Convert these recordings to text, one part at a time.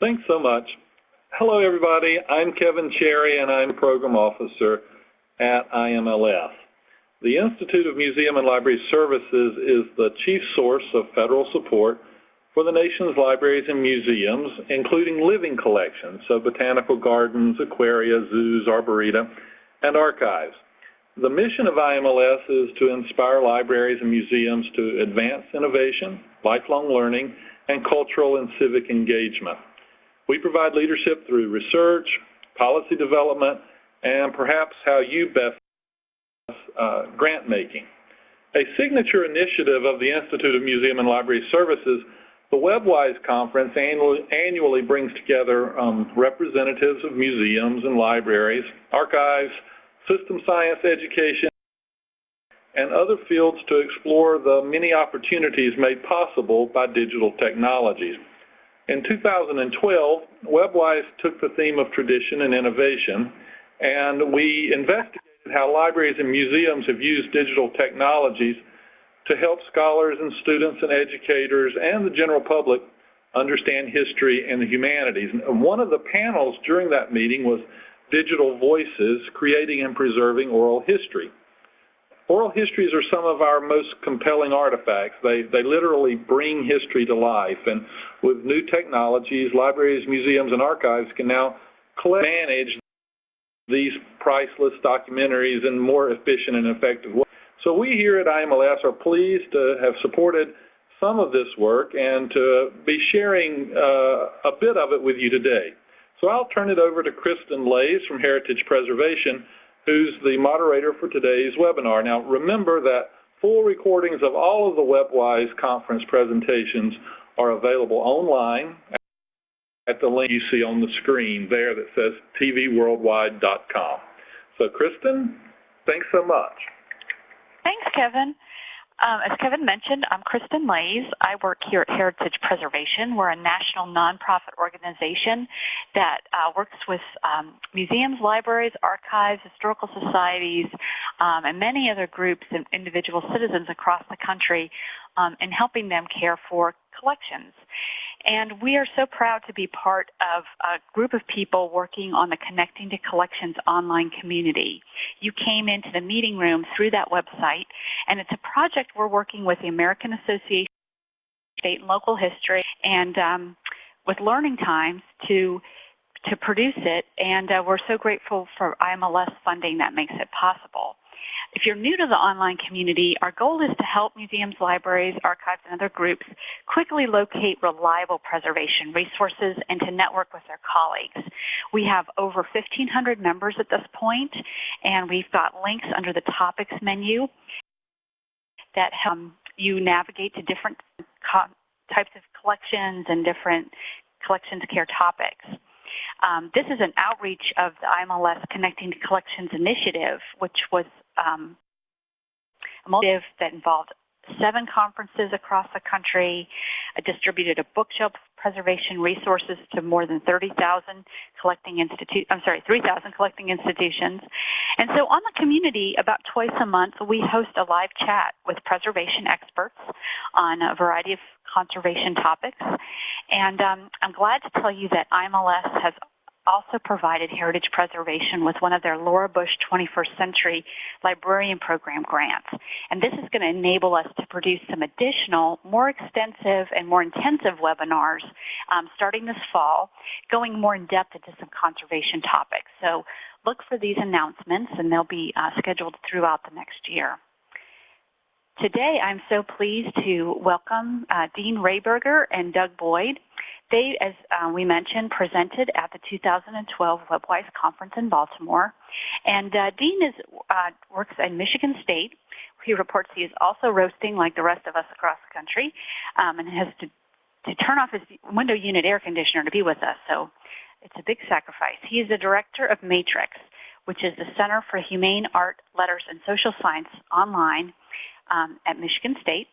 Thanks so much. Hello, everybody. I'm Kevin Cherry, and I'm Program Officer at IMLS. The Institute of Museum and Library Services is the chief source of federal support for the nation's libraries and museums, including living collections, so botanical gardens, aquaria, zoos, arboretum, and archives. The mission of IMLS is to inspire libraries and museums to advance innovation, lifelong learning, and cultural and civic engagement. We provide leadership through research, policy development, and perhaps how you best uh, grant making. A signature initiative of the Institute of Museum and Library Services the WebWise conference annually brings together um, representatives of museums and libraries, archives, system science education, and other fields to explore the many opportunities made possible by digital technologies. In 2012, WebWise took the theme of tradition and innovation, and we investigated how libraries and museums have used digital technologies to help scholars and students and educators and the general public understand history and the humanities. And one of the panels during that meeting was Digital Voices, Creating and Preserving Oral History. Oral histories are some of our most compelling artifacts. They, they literally bring history to life. And with new technologies, libraries, museums, and archives can now manage these priceless documentaries in more efficient and effective ways. So we here at IMLS are pleased to have supported some of this work and to be sharing uh, a bit of it with you today. So I'll turn it over to Kristen Laise from Heritage Preservation, who's the moderator for today's webinar. Now remember that full recordings of all of the WebWise conference presentations are available online at the link you see on the screen there that says tvworldwide.com. So Kristen, thanks so much. Thanks, Kevin. Um, as Kevin mentioned, I'm Kristen Laise. I work here at Heritage Preservation. We're a national nonprofit organization that uh, works with um, museums, libraries, archives, historical societies, um, and many other groups and individual citizens across the country um, in helping them care for collections. And we are so proud to be part of a group of people working on the Connecting to Collections online community. You came into the meeting room through that website, and it's a project we're working with the American Association of State and Local History and um, with Learning Times to to produce it, and uh, we're so grateful for IMLS funding that makes it possible. If you're new to the online community, our goal is to help museums, libraries, archives, and other groups quickly locate reliable preservation resources and to network with their colleagues. We have over 1,500 members at this point, and we've got links under the topics menu that help you navigate to different types of collections and different collections care topics. Um, this is an outreach of the IMLS Connecting to Collections initiative, which was um, initiative that involved seven conferences across the country, uh, distributed a bookshelf preservation resources to more than 30,000 collecting institute I'm sorry, 3,000 collecting institutions. And so on the community, about twice a month, we host a live chat with preservation experts on a variety of conservation topics. And um, I'm glad to tell you that IMLS has also provided Heritage Preservation with one of their Laura Bush 21st Century Librarian Program grants. And this is going to enable us to produce some additional, more extensive and more intensive webinars um, starting this fall, going more in depth into some conservation topics. So look for these announcements and they'll be uh, scheduled throughout the next year. Today, I'm so pleased to welcome uh, Dean Rehberger and Doug Boyd. They, as uh, we mentioned, presented at the 2012 WebWise conference in Baltimore. And uh, Dean is, uh, works at Michigan State. He reports he is also roasting like the rest of us across the country um, and has to, to turn off his window unit air conditioner to be with us. So it's a big sacrifice. He is the director of Matrix, which is the Center for Humane Art, Letters, and Social Science online um, at Michigan State.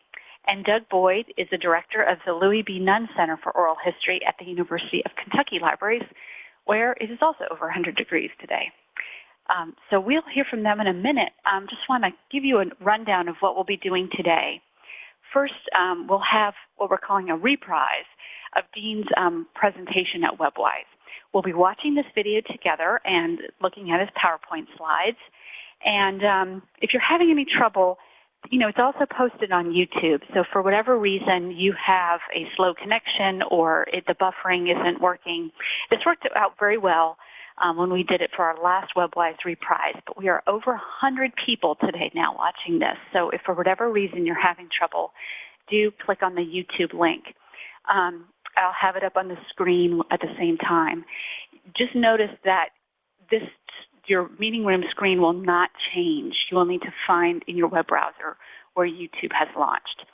And Doug Boyd is the director of the Louie B. Nunn Center for Oral History at the University of Kentucky Libraries, where it is also over 100 degrees today. Um, so we'll hear from them in a minute. Um, just want to give you a rundown of what we'll be doing today. First, um, we'll have what we're calling a reprise of Dean's um, presentation at WebWise. We'll be watching this video together and looking at his PowerPoint slides. And um, if you're having any trouble, you know, it's also posted on YouTube. So for whatever reason you have a slow connection or it, the buffering isn't working, this worked out very well um, when we did it for our last WebWise reprise. But we are over 100 people today now watching this. So if for whatever reason you're having trouble, do click on the YouTube link. Um, I'll have it up on the screen at the same time. Just notice that this your meeting room screen will not change. You will need to find in your web browser where YouTube has launched.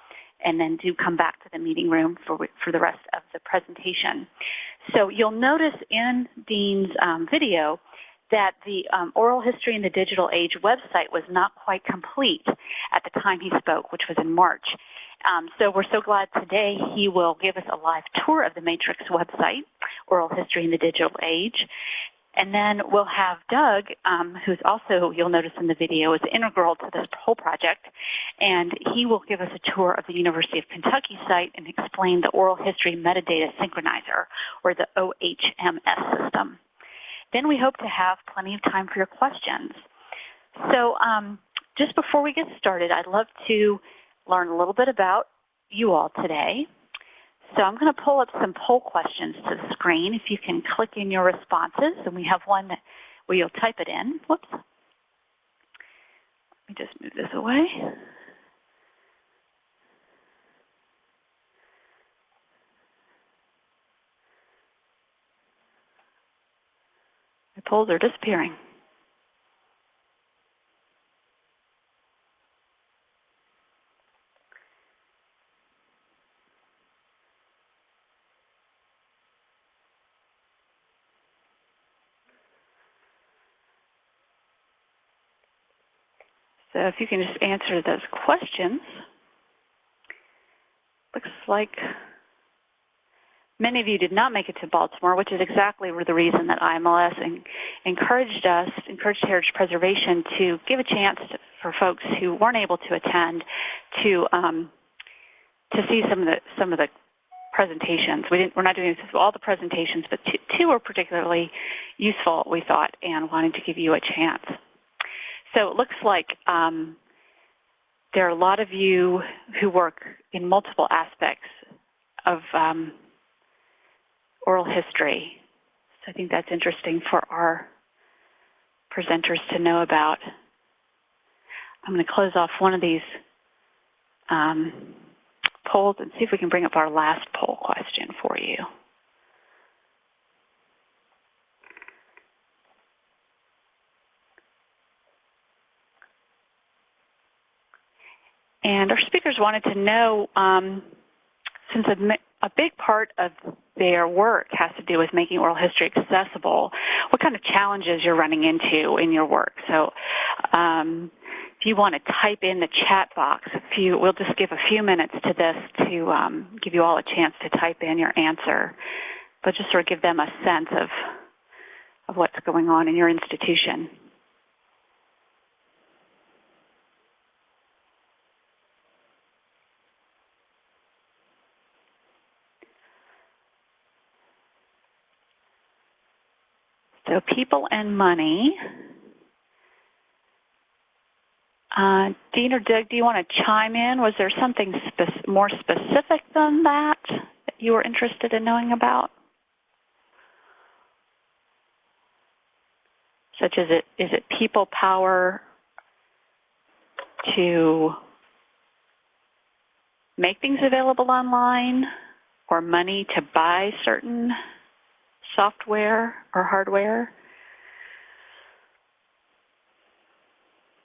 And then do come back to the meeting room for, for the rest of the presentation. So you'll notice in Dean's um, video that the um, Oral History in the Digital Age website was not quite complete at the time he spoke, which was in March. Um, so we're so glad today he will give us a live tour of the Matrix website, Oral History in the Digital Age. And then we'll have Doug, um, who's also, you'll notice in the video, is integral to this whole project. And he will give us a tour of the University of Kentucky site and explain the Oral History Metadata Synchronizer, or the OHMS system. Then we hope to have plenty of time for your questions. So um, just before we get started, I'd love to learn a little bit about you all today. So I'm going to pull up some poll questions to the screen. If you can click in your responses, and we have one where you'll type it in. Whoops. Let me just move this away. My polls are disappearing. So if you can just answer those questions. Looks like many of you did not make it to Baltimore, which is exactly the reason that IMLS and encouraged us, encouraged Heritage Preservation to give a chance for folks who weren't able to attend to um, to see some of the some of the presentations. We didn't, we're not doing all the presentations, but two, two were particularly useful, we thought, and wanted to give you a chance. So it looks like um, there are a lot of you who work in multiple aspects of um, oral history. So I think that's interesting for our presenters to know about. I'm going to close off one of these um, polls and see if we can bring up our last poll question for you. And our speakers wanted to know, um, since a, a, big part of their work has to do with making oral history accessible, what kind of challenges you're running into in your work. So um, if you want to type in the chat box, we'll just give a few minutes to this to um, give you all a chance to type in your answer, but just sort of give them a sense of, of what's going on in your institution. So people and money. Uh, Dean or Doug, do you want to chime in? Was there something spe more specific than that that you were interested in knowing about? Such as it, is it people power to make things available online or money to buy certain software or hardware?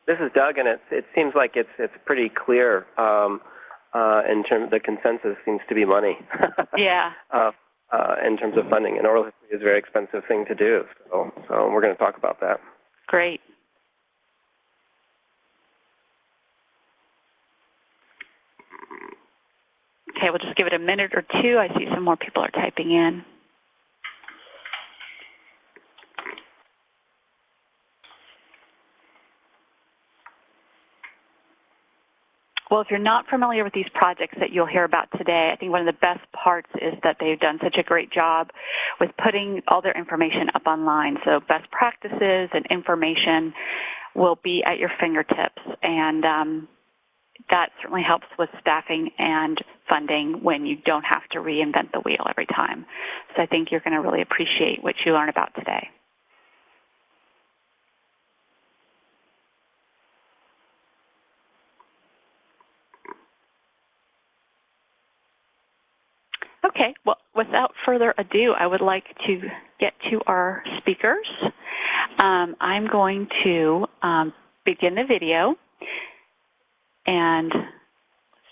This is Doug, and it, it seems like it's it's pretty clear um, uh, in terms the consensus seems to be money. yeah. Uh, uh, in terms of funding, and oral history is a very expensive thing to do. So, so we're going to talk about that. Great. Okay, we'll just give it a minute or two. I see some more people are typing in. Well, if you're not familiar with these projects that you'll hear about today, I think one of the best parts is that they've done such a great job with putting all their information up online. So best practices and information will be at your fingertips. And um, that certainly helps with staffing and funding when you don't have to reinvent the wheel every time. So I think you're going to really appreciate what you learn about today. Okay, well, without further ado, I would like to get to our speakers. Um, I'm going to um, begin the video, and let's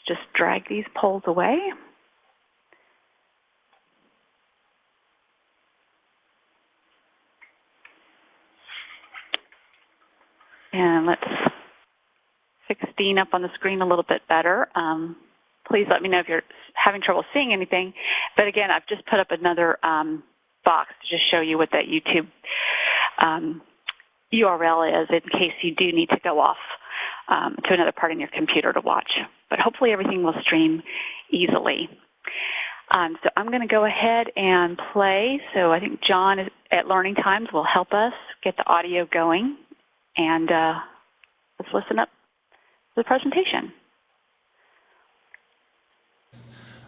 just drag these polls away. And let's fix Dean up on the screen a little bit better. Um, please let me know if you're having trouble seeing anything. But again, I've just put up another um, box to just show you what that YouTube um, URL is in case you do need to go off um, to another part in your computer to watch. But hopefully everything will stream easily. Um, so I'm going to go ahead and play. So I think John at Learning Times will help us get the audio going. And uh, let's listen up to the presentation.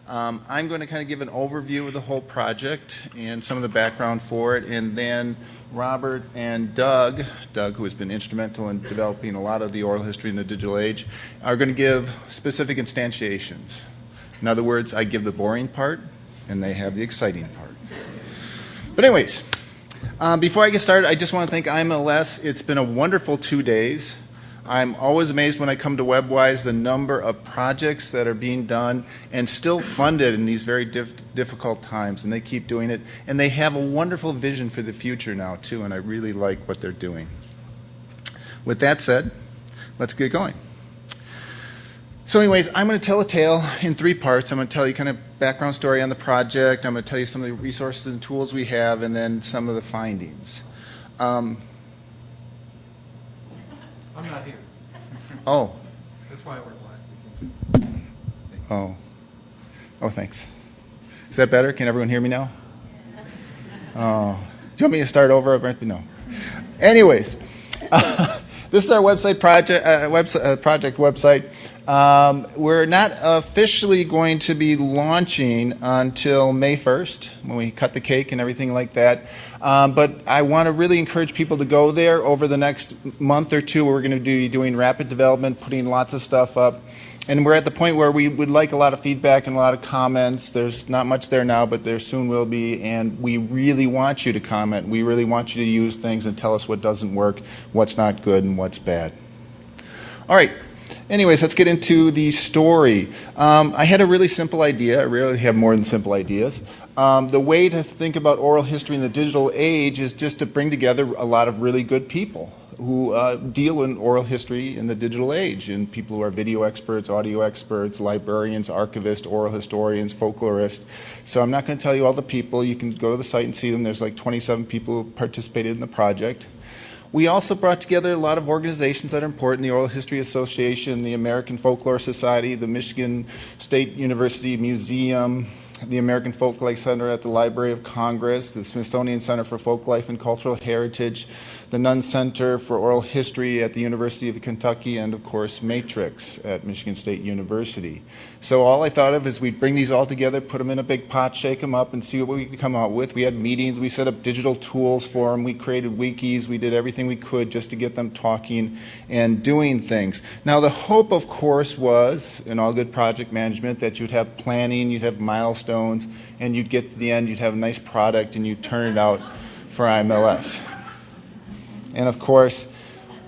Um, I'm going to kind of give an overview of the whole project and some of the background for it, and then Robert and Doug, Doug who has been instrumental in developing a lot of the oral history in the digital age, are going to give specific instantiations. In other words, I give the boring part, and they have the exciting part. But anyways, um, before I get started, I just want to thank IMLS. It's been a wonderful two days. I'm always amazed when I come to WebWise the number of projects that are being done and still funded in these very diff difficult times, and they keep doing it. And they have a wonderful vision for the future now, too, and I really like what they're doing. With that said, let's get going. So anyways, I'm going to tell a tale in three parts. I'm going to tell you kind of background story on the project. I'm going to tell you some of the resources and tools we have, and then some of the findings. Um, I'm not here. oh, That's why I wear glasses. oh, oh, thanks. Is that better? Can everyone hear me now? Oh, do you want me to start over? No. Anyways, uh, this is our website project, uh, website, uh, project website. Um, we're not officially going to be launching until May 1st when we cut the cake and everything like that. Um, but I want to really encourage people to go there over the next month or two. We're going to be doing rapid development, putting lots of stuff up. And we're at the point where we would like a lot of feedback and a lot of comments. There's not much there now, but there soon will be. And we really want you to comment. We really want you to use things and tell us what doesn't work, what's not good, and what's bad. All right. Anyways, let's get into the story. Um, I had a really simple idea. I rarely have more than simple ideas. Um, the way to think about oral history in the digital age is just to bring together a lot of really good people who uh, deal in oral history in the digital age, and people who are video experts, audio experts, librarians, archivists, oral historians, folklorists. So I'm not going to tell you all the people. You can go to the site and see them. There's like 27 people who participated in the project. We also brought together a lot of organizations that are important, the Oral History Association, the American Folklore Society, the Michigan State University Museum, the American Folklife Center at the Library of Congress, the Smithsonian Center for Folklife and Cultural Heritage, the Nunn Center for Oral History at the University of Kentucky, and of course Matrix at Michigan State University. So all I thought of is we'd bring these all together, put them in a big pot, shake them up, and see what we could come out with. We had meetings, we set up digital tools for them, we created wikis, we did everything we could just to get them talking and doing things. Now the hope, of course, was, in all good project management, that you'd have planning, you'd have milestones, and you'd get to the end, you'd have a nice product, and you'd turn it out for IMLS. And of course,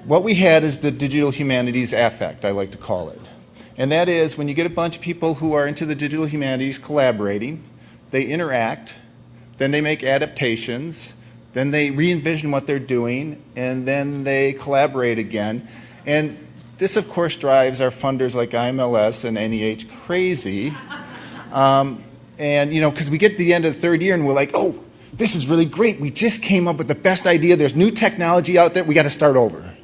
what we had is the digital humanities affect, I like to call it. And that is when you get a bunch of people who are into the digital humanities collaborating, they interact, then they make adaptations, then they re-envision what they're doing, and then they collaborate again. And this, of course, drives our funders like IMLS and NEH crazy. Um, and, you know, because we get to the end of the third year and we're like, oh, this is really great. We just came up with the best idea. There's new technology out there. We got to start over.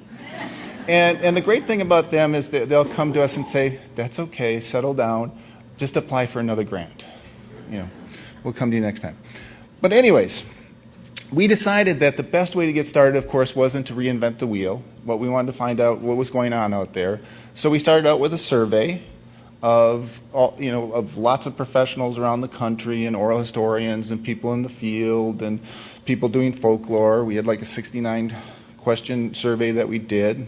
And, and the great thing about them is that they'll come to us and say, that's okay, settle down, just apply for another grant. You know, we'll come to you next time. But anyways, we decided that the best way to get started, of course, wasn't to reinvent the wheel, What we wanted to find out what was going on out there. So we started out with a survey of, all, you know, of lots of professionals around the country and oral historians and people in the field and people doing folklore. We had like a 69 question survey that we did.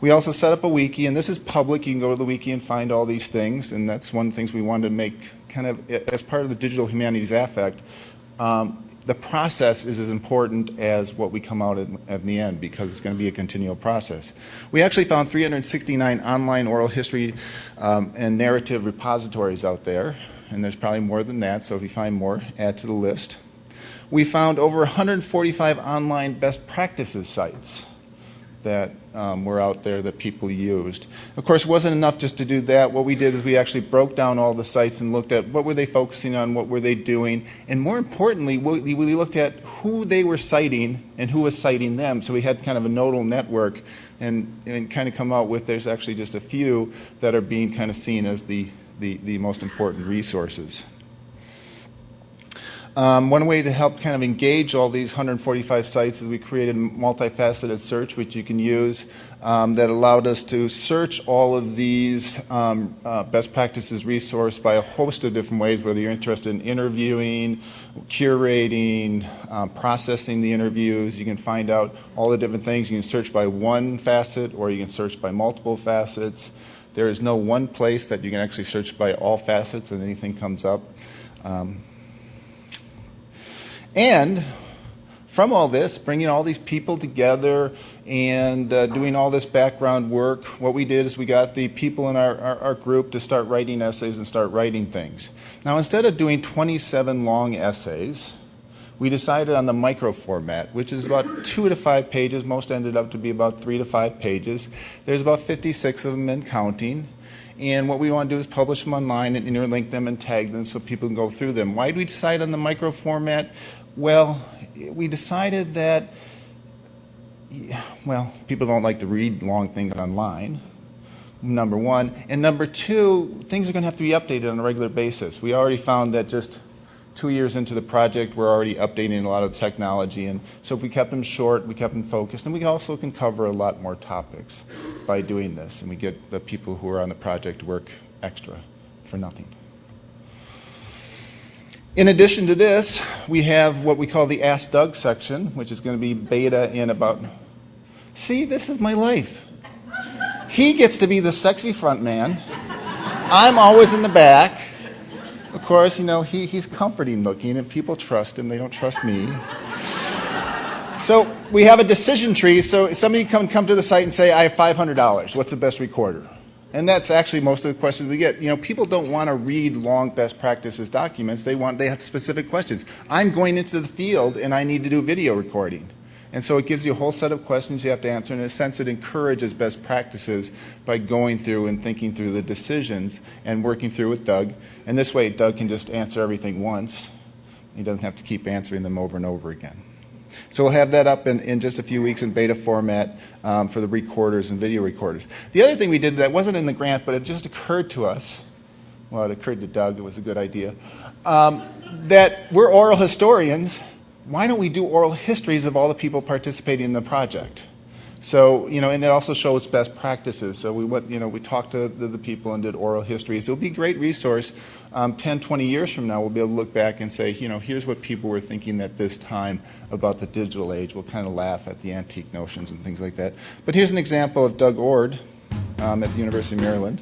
We also set up a wiki, and this is public. You can go to the wiki and find all these things, and that's one of the things we wanted to make kind of as part of the Digital Humanities Affect. Um, the process is as important as what we come out at, at the end because it's going to be a continual process. We actually found 369 online oral history um, and narrative repositories out there, and there's probably more than that, so if you find more, add to the list. We found over 145 online best practices sites that um, were out there that people used. Of course, it wasn't enough just to do that. What we did is we actually broke down all the sites and looked at what were they focusing on, what were they doing, and more importantly, we, looked at who they were citing and who was citing them. So we had kind of a nodal network and, and kind of come out with there's actually just a few that are being kind of seen as the, the, the most important resources. Um, one way to help kind of engage all these 145 sites is we created a multifaceted search, which you can use, um, that allowed us to search all of these um, uh, best practices resource by a host of different ways, whether you're interested in interviewing, curating, um, processing the interviews. You can find out all the different things. You can search by one facet or you can search by multiple facets. There is no one place that you can actually search by all facets and anything comes up. Um, and from all this, bringing all these people together and uh, doing all this background work, what we did is we got the people in our, our, our, group to start writing essays and start writing things. Now, instead of doing 27 long essays, we decided on the micro format, which is about two to five pages. Most ended up to be about three to five pages. There's about 56 of them and counting. And what we want to do is publish them online and interlink them and tag them so people can go through them. Why did we decide on the micro format? Well, we decided that, well, people don't like to read long things online, number one. And number two, things are going to have to be updated on a regular basis. We already found that just two years into the project, we're already updating a lot of the technology. And so if we kept them short, we kept them focused, and we also can cover a lot more topics by doing this. And we get the people who are on the project to work extra for nothing. In addition to this, we have what we call the Ask Doug section, which is going to be beta in about, see, this is my life. He gets to be the sexy front man. I'm always in the back. Of course, you know, he, he's comforting looking and people trust him. They don't trust me. So we have a decision tree. So somebody come, come to the site and say, I have $500. What's the best recorder? And that's actually most of the questions we get. You know, people don't want to read long best practices documents. They want, they have specific questions. I'm going into the field and I need to do video recording. And so it gives you a whole set of questions you have to answer. In a sense, it encourages best practices by going through and thinking through the decisions and working through with Doug. And this way, Doug can just answer everything once. He doesn't have to keep answering them over and over again. So we'll have that up in, in just a few weeks in beta format um, for the recorders and video recorders. The other thing we did that wasn't in the grant, but it just occurred to us, well, it occurred to Doug, it was a good idea, um, that we're oral historians. Why don't we do oral histories of all the people participating in the project? So, you know, and it also shows best practices. So we went, you know, we talked to the, the people and did oral histories. It'll be a great resource. Um, 10, 20 years from now, we'll be able to look back and say, you know, here's what people were thinking at this time about the digital age. We'll kind of laugh at the antique notions and things like that. But here's an example of Doug Oard um, at the University of Maryland.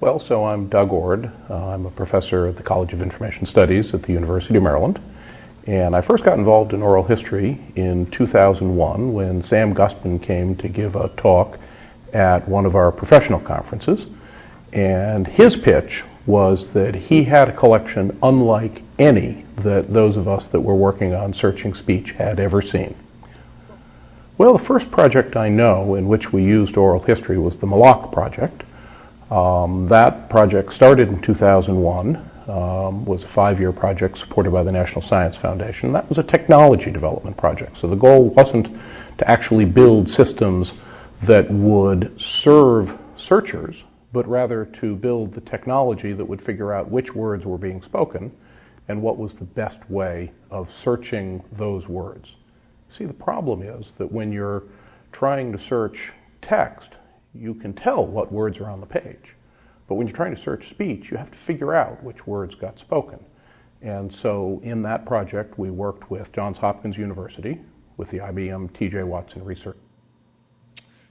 Well, so I'm Doug Oard. Uh, I'm a professor at the College of Information Studies at the University of Maryland. And I first got involved in oral history in 2001 when Sam Gustman came to give a talk at one of our professional conferences. And his pitch was that he had a collection unlike any that those of us that were working on searching speech had ever seen. Well, the first project I know in which we used oral history was the MALACH project. Um, that project started in 2001. Um, was a five-year project supported by the National Science Foundation. That was a technology development project. So the goal wasn't to actually build systems that would serve searchers, but rather to build the technology that would figure out which words were being spoken and what was the best way of searching those words. See, the problem is that when you're trying to search text, you can tell what words are on the page. But when you're trying to search speech, you have to figure out which words got spoken. And so in that project, we worked with Johns Hopkins University, with the IBM TJ Watson Research.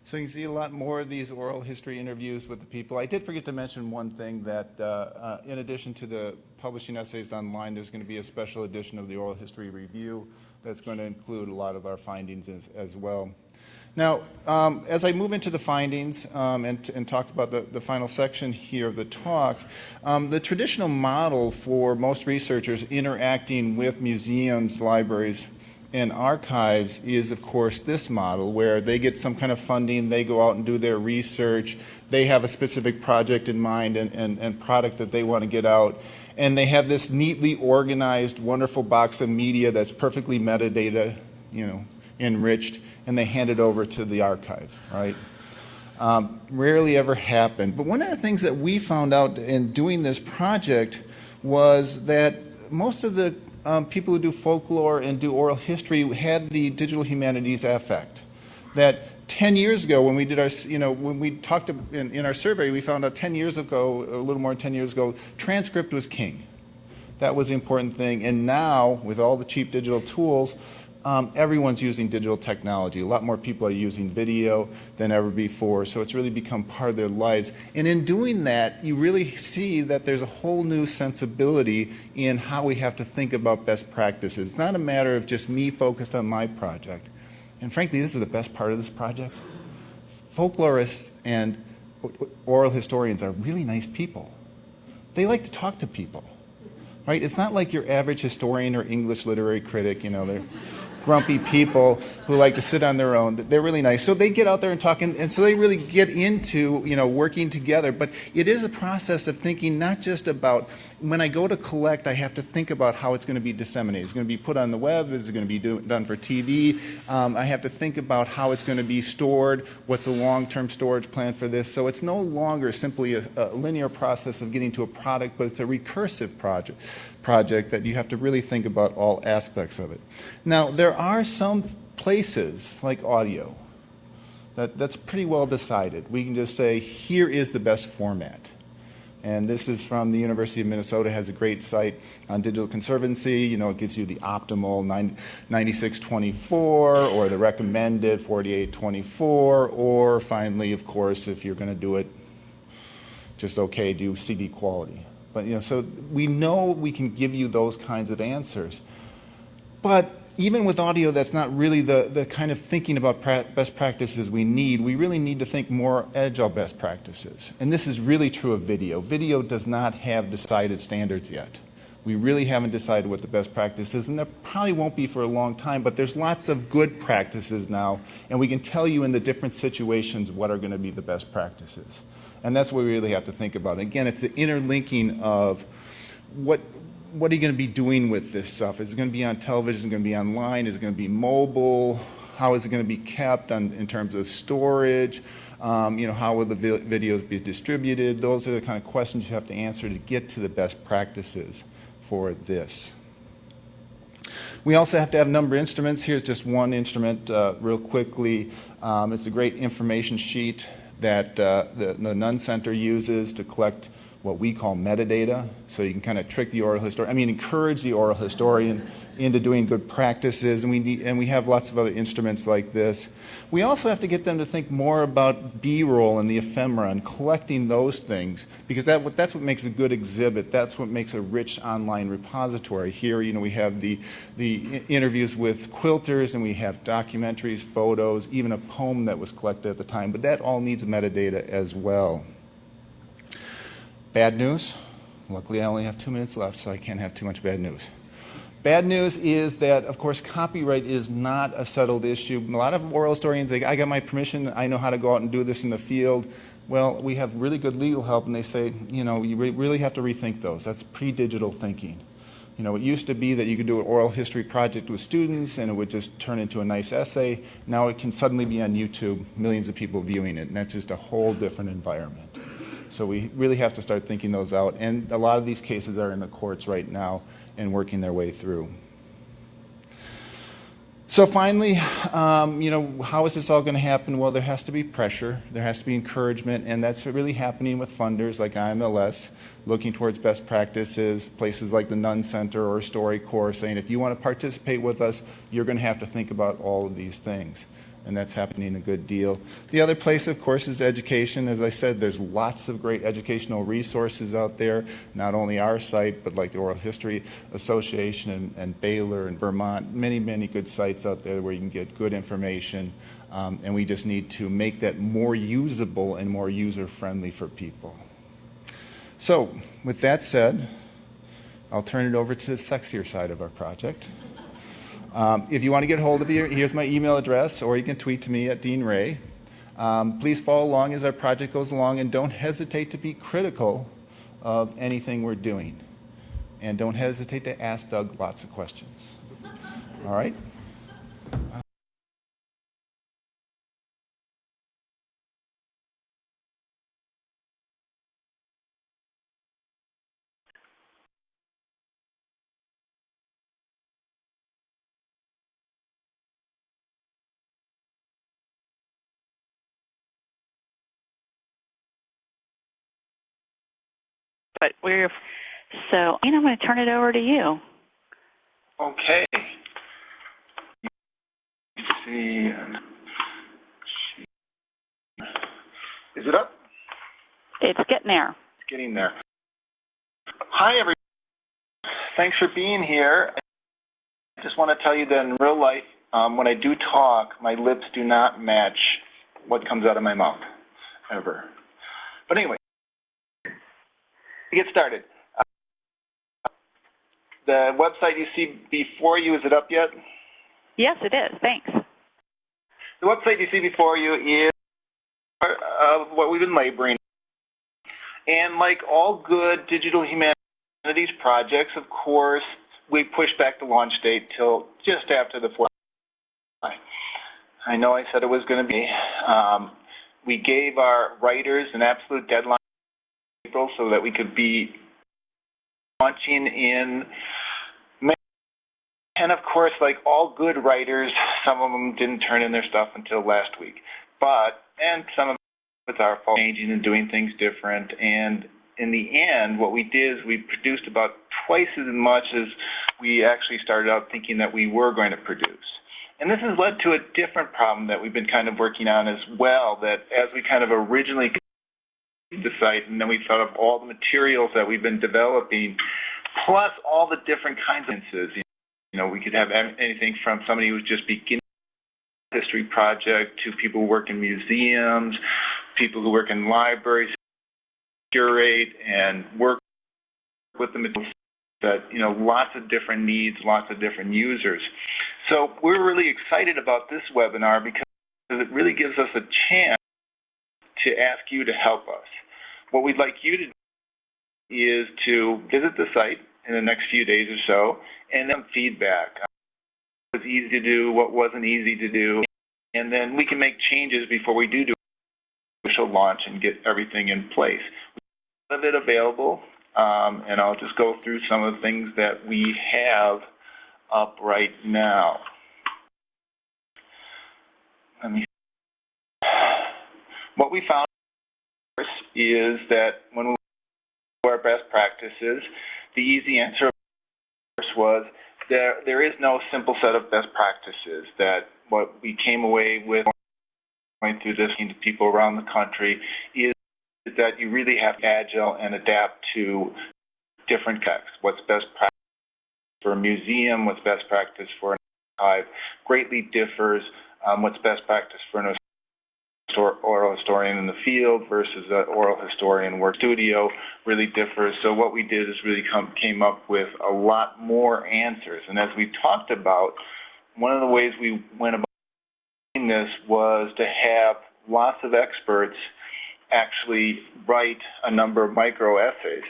So you see a lot more of these oral history interviews with the people. I did forget to mention one thing that uh, uh, in addition to the publishing essays online, there's going to be a special edition of the oral history review that's going to include a lot of our findings as, as well. Now, um, as I move into the findings um, and, and, talk about the, the, final section here of the talk, um, the traditional model for most researchers interacting with museums, libraries, and archives is, of course, this model where they get some kind of funding, they go out and do their research, they have a specific project in mind and, and, and product that they want to get out, and they have this neatly organized, wonderful box of media that's perfectly metadata, you know, enriched, and they hand it over to the archive, right? Um, rarely ever happened. But one of the things that we found out in doing this project was that most of the um, people who do folklore and do oral history had the digital humanities affect. That 10 years ago when we did our, you know, when we talked in, in our survey, we found out 10 years ago, a little more than 10 years ago, transcript was king. That was the important thing. And now, with all the cheap digital tools, um, everyone's using digital technology. A lot more people are using video than ever before, so it's really become part of their lives. And in doing that, you really see that there's a whole new sensibility in how we have to think about best practices. It's not a matter of just me focused on my project. And frankly, this is the best part of this project. Folklorists and oral historians are really nice people. They like to talk to people. Right? It's not like your average historian or English literary critic, you know, they're grumpy people who like to sit on their own. They're really nice. So they get out there and talk, and, and so they really get into, you know, working together. But it is a process of thinking not just about, when I go to collect, I have to think about how it's going to be disseminated. It's going to be put on the web. Is it going to be do, done for TV? Um, I have to think about how it's going to be stored. What's a long-term storage plan for this? So it's no longer simply a, a linear process of getting to a product, but it's a recursive project project that you have to really think about all aspects of it. Now, there are some places, like audio, that, that's pretty well decided. We can just say, here is the best format. And this is from the University of Minnesota, has a great site on digital conservancy. You know, it gives you the optimal 9624 or the recommended 4824, or finally, of course, if you're going to do it just okay, do CD quality. But, you know, so we know we can give you those kinds of answers. But even with audio that's not really the, the kind of thinking about pra best practices we need, we really need to think more agile best practices. And this is really true of video. Video does not have decided standards yet. We really haven't decided what the best practice is, and there probably won't be for a long time, but there's lots of good practices now, and we can tell you in the different situations what are going to be the best practices. And that's what we really have to think about. Again, it's the interlinking of what, what are you going to be doing with this stuff? Is it going to be on television? Is it going to be online? Is it going to be mobile? How is it going to be kept on, in terms of storage? Um, you know, how will the vi videos be distributed? Those are the kind of questions you have to answer to get to the best practices for this. We also have to have number of instruments. Here's just one instrument uh, real quickly. Um, it's a great information sheet that uh, the, the Nunn Center uses to collect what we call metadata. So you can kind of trick the oral historian, I mean, encourage the oral historian into doing good practices, and we, need, and we have lots of other instruments like this. We also have to get them to think more about B-roll and the ephemera and collecting those things, because that, that's what makes a good exhibit. That's what makes a rich online repository. Here, you know, we have the, the interviews with quilters, and we have documentaries, photos, even a poem that was collected at the time, but that all needs metadata as well. Bad news. Luckily, I only have two minutes left, so I can't have too much bad news. Bad news is that, of course, copyright is not a settled issue. A lot of oral historians say, I got my permission, I know how to go out and do this in the field. Well, we have really good legal help, and they say, you know, you re really have to rethink those. That's pre-digital thinking. You know, it used to be that you could do an oral history project with students and it would just turn into a nice essay. Now it can suddenly be on YouTube, millions of people viewing it, and that's just a whole different environment. So we really have to start thinking those out. And a lot of these cases are in the courts right now and working their way through. So finally, um, you know, how is this all going to happen? Well, there has to be pressure, there has to be encouragement, and that's really happening with funders like IMLS, looking towards best practices, places like the Nunn Center or StoryCorps saying, if you want to participate with us, you're going to have to think about all of these things and that's happening a good deal. The other place, of course, is education. As I said, there's lots of great educational resources out there, not only our site, but like the Oral History Association and, and Baylor and Vermont, many, many good sites out there where you can get good information, um, and we just need to make that more usable and more user-friendly for people. So, with that said, I'll turn it over to the sexier side of our project. Um, if you want to get hold of me, here's my email address, or you can tweet to me at Dean Ray. Um, please follow along as our project goes along, and don't hesitate to be critical of anything we're doing. And don't hesitate to ask Doug lots of questions. All right? But we're, so, Ian, I'm going to turn it over to you. Okay. See. Is it up? It's getting there. It's getting there. Hi, everyone. Thanks for being here. I just want to tell you that in real life, um, when I do talk, my lips do not match what comes out of my mouth, ever. But anyway, get started. Uh, the website you see before you, is it up yet? Yes, it is. Thanks. The website you see before you is uh, what we've been laboring. And like all good digital humanities projects, of course, we pushed back the launch date till just after the 4th I know I said it was going to be. Um, we gave our writers an absolute deadline so that we could be launching in May. And of course, like all good writers, some of them didn't turn in their stuff until last week. But, and some of it's our fault, changing and doing things different. And in the end, what we did is we produced about twice as much as we actually started out thinking that we were going to produce. And this has led to a different problem that we've been kind of working on as well, that as we kind of originally the site and then we thought of all the materials that we've been developing, plus all the different kinds of instances. You know, we could have anything from somebody who's just beginning a history project to people who work in museums, people who work in libraries, curate and work with the materials that, you know, lots of different needs, lots of different users. So we're really excited about this webinar because it really gives us a chance to ask you to help us. What we'd like you to do is to visit the site in the next few days or so and then feedback. What was easy to do, what wasn't easy to do, and then we can make changes before we do do official launch and get everything in place. We have a lot of it available, um, and I'll just go through some of the things that we have up right now. Let me. What we found is that when we our best practices, the easy answer was there, there is no simple set of best practices that what we came away with going through this to people around the country is that you really have to be agile and adapt to different texts. What's best practice for a museum, what's best practice for an archive, greatly differs um, what's best practice for an oral historian in the field versus an oral historian work studio really differs. So what we did is really come, came up with a lot more answers. And as we talked about, one of the ways we went about doing this was to have lots of experts actually write a number of micro essays.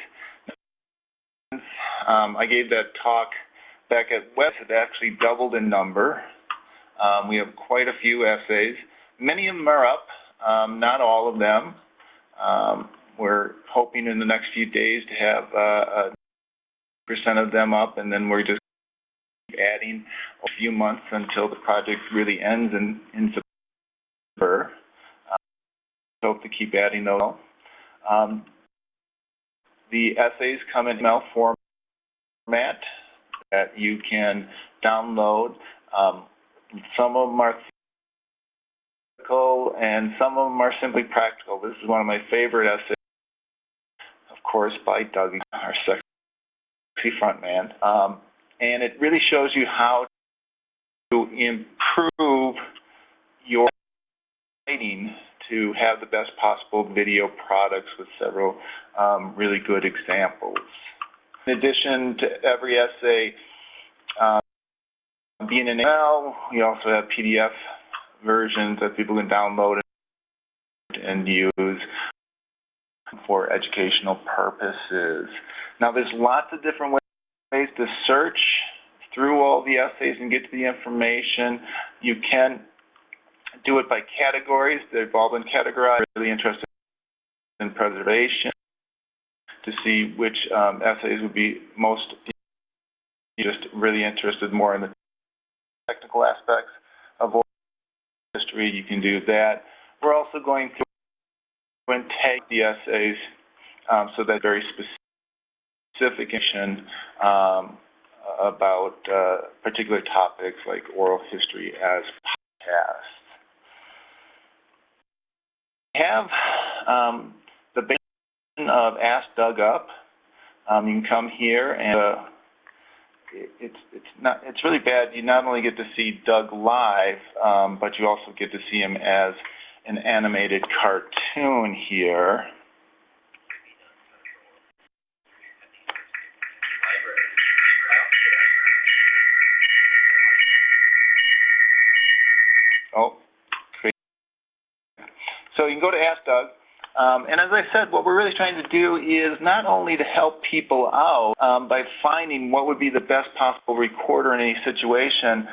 Um, I gave that talk back at West. It actually doubled in number. Um, we have quite a few essays. Many of them are up, um, not all of them. Um, we're hoping in the next few days to have uh, a percent of them up, and then we're just adding a few months until the project really ends in, in September. Um, hope to keep adding those. Um, the essays come in email format that you can download. Um, some of them are theoretical and some of them are simply practical. This is one of my favorite essays, of course, by Doug, our sexy front man. Um, and it really shows you how to improve your writing to have the best possible video products with several um, really good examples. In addition to every essay um, being in email, we also have PDF versions that people can download and use for educational purposes. Now there's lots of different ways to search through all the essays and get to the information. You can do it by categories. They've all been categorized. Really interested in preservation to see which um, essays would be most just really interested more in the technical aspects of You can do that. We're also going to take the essays um, so that very specific information um, about uh, particular topics like oral history as podcasts have um, the basic of Ask Doug Up. Um, you can come here and uh, it's it's not it's really bad. You not only get to see Doug live, um, but you also get to see him as an animated cartoon here. Oh, so you can go to Ask Doug. Um, and as I said, what we're really trying to do is not only to help people out um, by finding what would be the best possible recorder in any situation,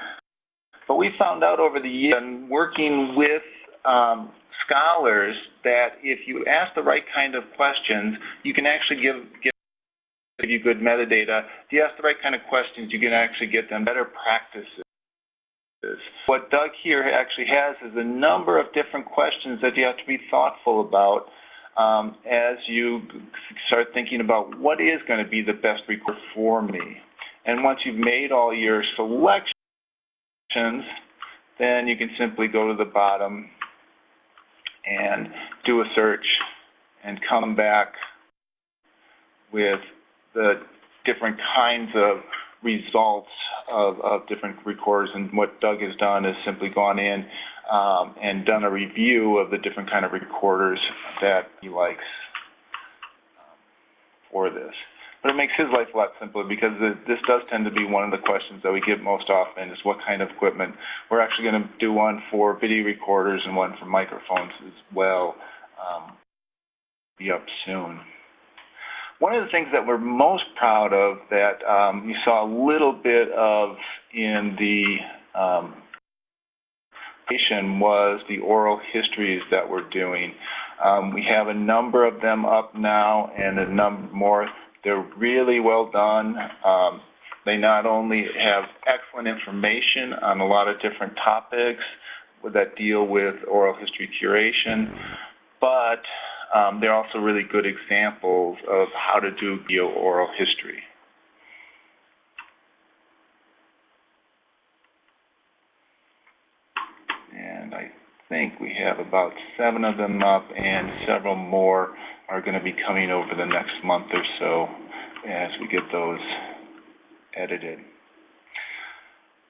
but we found out over the years and working with um, scholars that if you ask the right kind of questions, you can actually give, give you good metadata. If you ask the right kind of questions, you can actually get them better practices. What Doug here actually has is a number of different questions that you have to be thoughtful about um, as you start thinking about what is going to be the best record for me. And once you've made all your selections, then you can simply go to the bottom and do a search and come back with the different kinds of results of, of different recorders. And what Doug has done is simply gone in um, and done a review of the different kind of recorders that he likes um, for this. But it makes his life a lot simpler because this does tend to be one of the questions that we get most often is what kind of equipment. We're actually going to do one for video recorders and one for microphones as well. Um, be up soon. One of the things that we're most proud of that um, you saw a little bit of in the um, was the oral histories that we're doing. Um, we have a number of them up now and a number more. They're really well done. Um, they not only have excellent information on a lot of different topics that deal with oral history curation, but um, they're also really good examples of how to do video oral history. And I think we have about seven of them up and several more are going to be coming over the next month or so as we get those edited.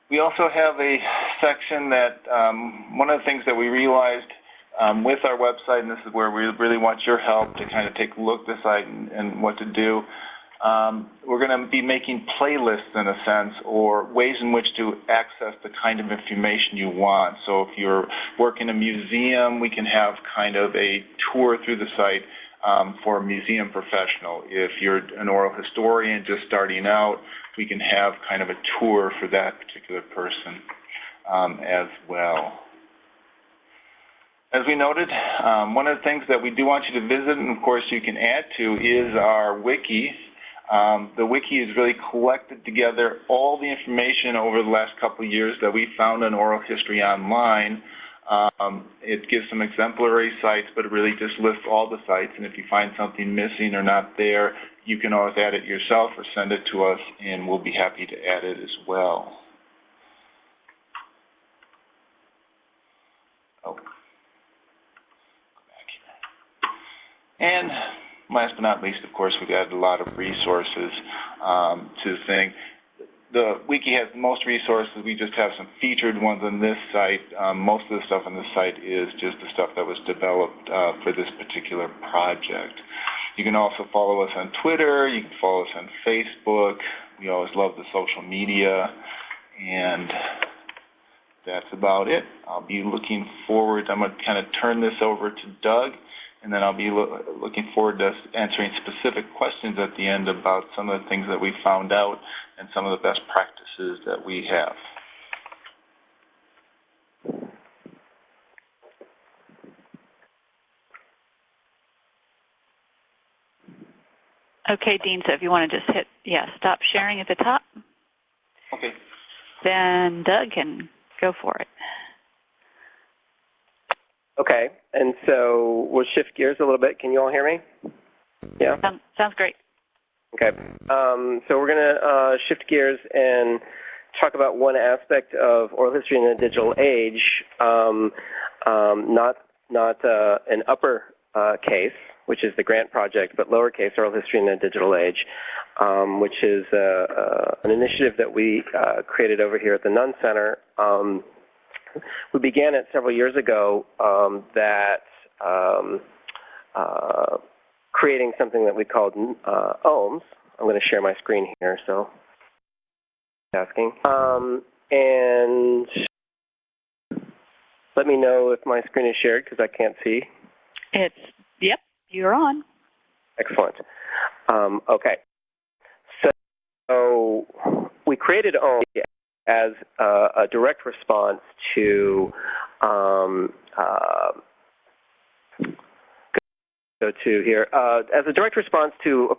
We also have a section that um, one of the things that we realized um, with our website, and this is where we really want your help to kind of take a look at the site and, and what to do. Um, we're going to be making playlists in a sense or ways in which to access the kind of information you want. So if you're working in a museum, we can have kind of a tour through the site um, for a museum professional. If you're an oral historian just starting out, we can have kind of a tour for that particular person um, as well. As we noted, um, one of the things that we do want you to visit, and of course you can add to, is our wiki. Um, the wiki has really collected together all the information over the last couple of years that we found on oral history online. Um, it gives some exemplary sites, but it really just lists all the sites. And if you find something missing or not there, you can always add it yourself or send it to us, and we'll be happy to add it as well. Oh. Go back here. And last but not least, of course, we've added a lot of resources um, to the thing. The wiki has most resources. We just have some featured ones on this site. Um, most of the stuff on this site is just the stuff that was developed uh, for this particular project. You can also follow us on Twitter. You can follow us on Facebook. We always love the social media. And that's about it. I'll be looking forward. I'm going to kind of turn this over to Doug, and then I'll be lo looking forward to answering specific questions at the end about some of the things that we found out and some of the best practices that we have. Okay, Dean, so if you want to just hit, yeah, stop sharing at the top, Okay. then Doug can go for it. Okay, and so we'll shift gears a little bit. Can you all hear me? Yeah? Sounds, sounds great. Okay. Um, so we're going to uh, shift gears and talk about one aspect of oral history in the digital age, um, um, not, not uh, an upper uh, case, which is the grant project, but lowercase oral history in the digital age, um, which is uh, uh, an initiative that we uh, created over here at the Nunn Center. We began it several years ago um, that um, uh, creating something that we called uh, OHMS. I'm going to share my screen here, so asking. Um, and let me know if my screen is shared because I can't see. It's, yep, you're on. Excellent. Um, okay. So, so we created OHMS as a, a direct response to um, uh, go to here uh, as a direct response to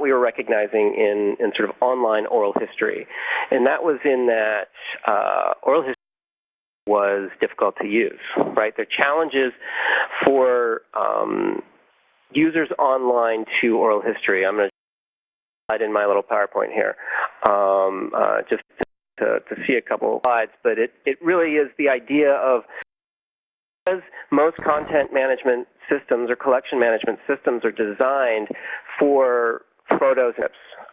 we were recognizing in, in sort of online oral history, and that was in that uh, oral history was difficult to use. Right, there are challenges for um, users online to oral history. I'm going to slide in my little PowerPoint here, um, uh, just to, to see a couple of slides, but it, it really is the idea of because most content management systems or collection management systems are designed for photos,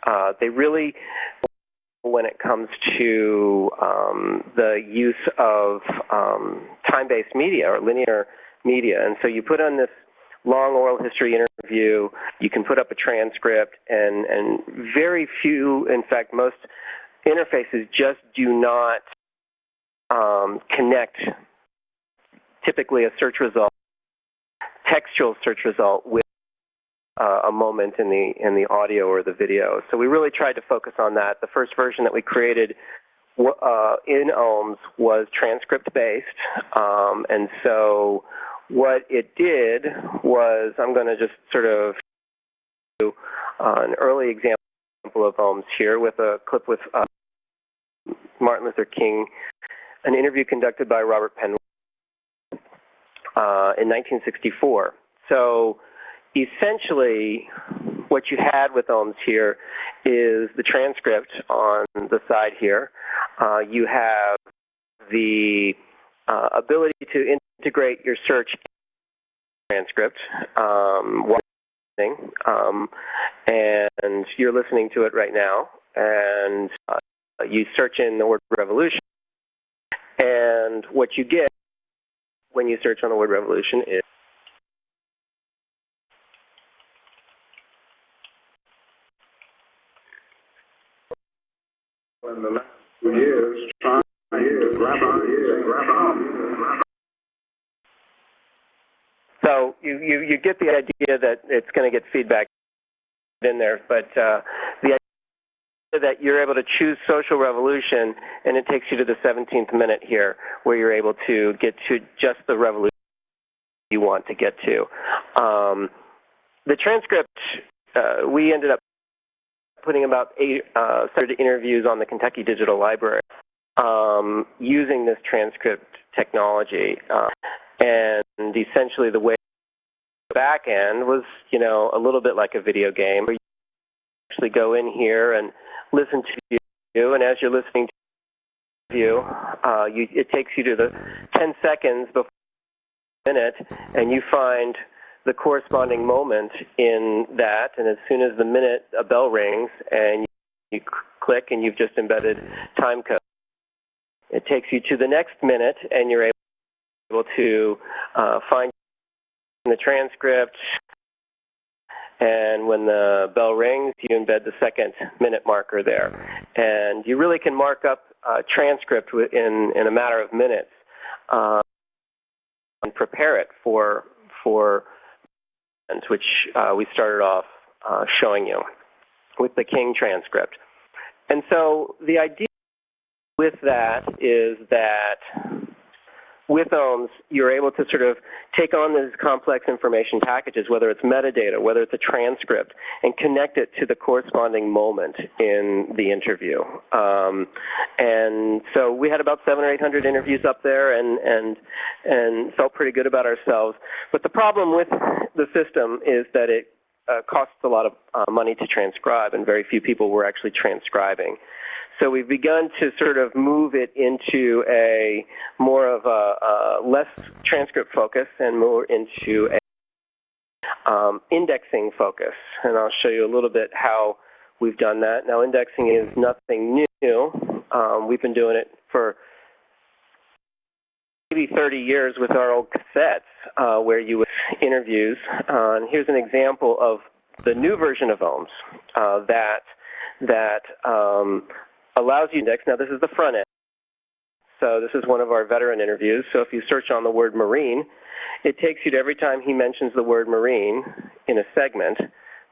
uh, they really, when it comes to um, the use of um, time-based media or linear media. And so you put on this long oral history interview, you can put up a transcript, and, and very few, in fact, most interfaces just do not um, connect typically a search result, textual search result with uh, a moment in the in the audio or the video. So we really tried to focus on that. The first version that we created uh, in OHMS was transcript based, um, and so what it did was I'm going to just sort of do uh, an early example of OHMS here with a clip with uh, Martin Luther King, an interview conducted by Robert Penn uh, in 1964. So essentially, what you had with OHMS here is the transcript on the side here. Uh, you have the uh, ability to integrate your search transcript um, um, and you're listening to it right now. And uh, you search in the word revolution, and what you get when you search on the word revolution is in the last few years trying to grab on. So you, you, you get the idea that it's going to get feedback in there, but uh, that you're able to choose social revolution and it takes you to the 17th minute here where you're able to get to just the revolution you want to get to. Um, the transcript, uh, we ended up putting about eight uh, interviews on the Kentucky Digital Library um, using this transcript technology. Uh, and essentially the way the back end was, you know, a little bit like a video game. Where you actually go in here and listen to you, and as you're listening to you, uh, you it takes you to the 10 seconds before the minute, and you find the corresponding moment in that, and as soon as the minute, a bell rings, and you click, and you've just embedded time code. It takes you to the next minute, and you're able to uh, find the transcript, and when the bell rings, you embed the second minute marker there. And you really can mark up a transcript in, in a matter of minutes uh, and prepare it for, for which uh, we started off uh, showing you with the King transcript. And so the idea with that is that with OHMS, you're able to sort of take on these complex information packages, whether it's metadata, whether it's a transcript, and connect it to the corresponding moment in the interview. Um, and so we had about seven or 800 interviews up there and, and, and felt pretty good about ourselves. But the problem with the system is that it uh, costs a lot of uh, money to transcribe, and very few people were actually transcribing. So we've begun to sort of move it into a more of a, a less transcript focus and more into a um, indexing focus. And I'll show you a little bit how we've done that. Now indexing is nothing new. Um, we've been doing it for maybe 30 years with our old cassettes uh, where you would interviews. Uh, and here's an example of the new version of OHMS uh, that that um, allows you index. Now this is the front end. So this is one of our veteran interviews. So if you search on the word marine, it takes you to every time he mentions the word marine in a segment.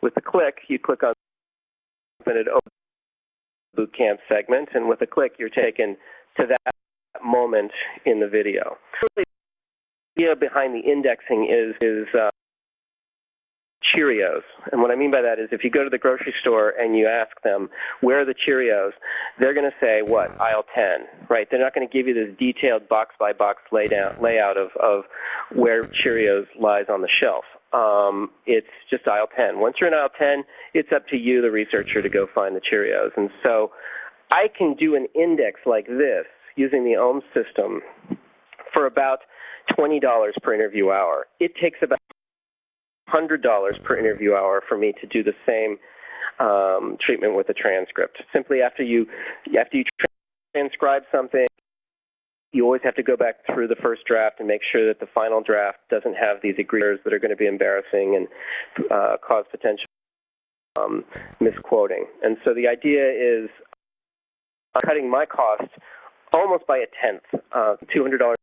With a click, you click on it boot camp segment, and with a click, you're taken to that moment in the video. The idea behind the indexing is, is uh, Cheerios. And what I mean by that is if you go to the grocery store and you ask them, where are the Cheerios, they're going to say, what, aisle 10, right? They're not going to give you this detailed box-by-box layout, layout of, of where Cheerios lies on the shelf. Um, it's just aisle 10. Once you're in aisle 10, it's up to you, the researcher, to go find the Cheerios. And so I can do an index like this using the OHMS system for about $20 per interview hour. It takes about $100 per interview hour for me to do the same um, treatment with a transcript. Simply after you, after you transcribe something, you always have to go back through the first draft and make sure that the final draft doesn't have these agreements that are going to be embarrassing and uh, cause potential um, misquoting. And so the idea is cutting my cost almost by a tenth, uh, $200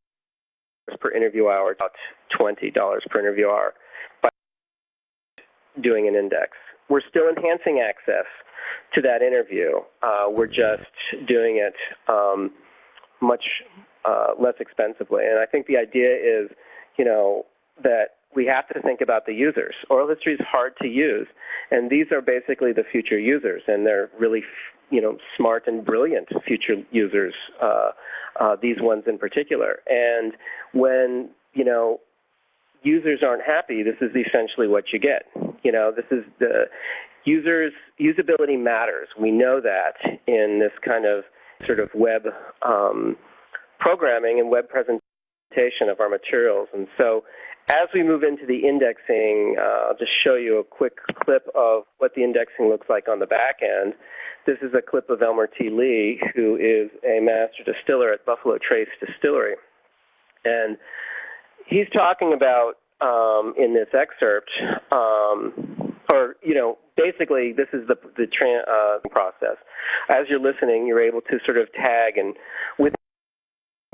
per interview hour, about $20 per interview hour doing an index. We're still enhancing access to that interview. Uh, we're just doing it um, much uh, less expensively. And I think the idea is, you know, that we have to think about the users. Oral history is hard to use, and these are basically the future users, and they're really, you know, smart and brilliant future users, uh, uh, these ones in particular. And when, you know, users aren't happy, this is essentially what you get. You know, this is the users, usability matters. We know that in this kind of sort of web um, programming and web presentation of our materials. And so as we move into the indexing, uh, I'll just show you a quick clip of what the indexing looks like on the back end. This is a clip of Elmer T. Lee, who is a master distiller at Buffalo Trace Distillery. And he's talking about um, in this excerpt, um, or you know, basically this is the the tran uh, process. As you're listening, you're able to sort of tag, and with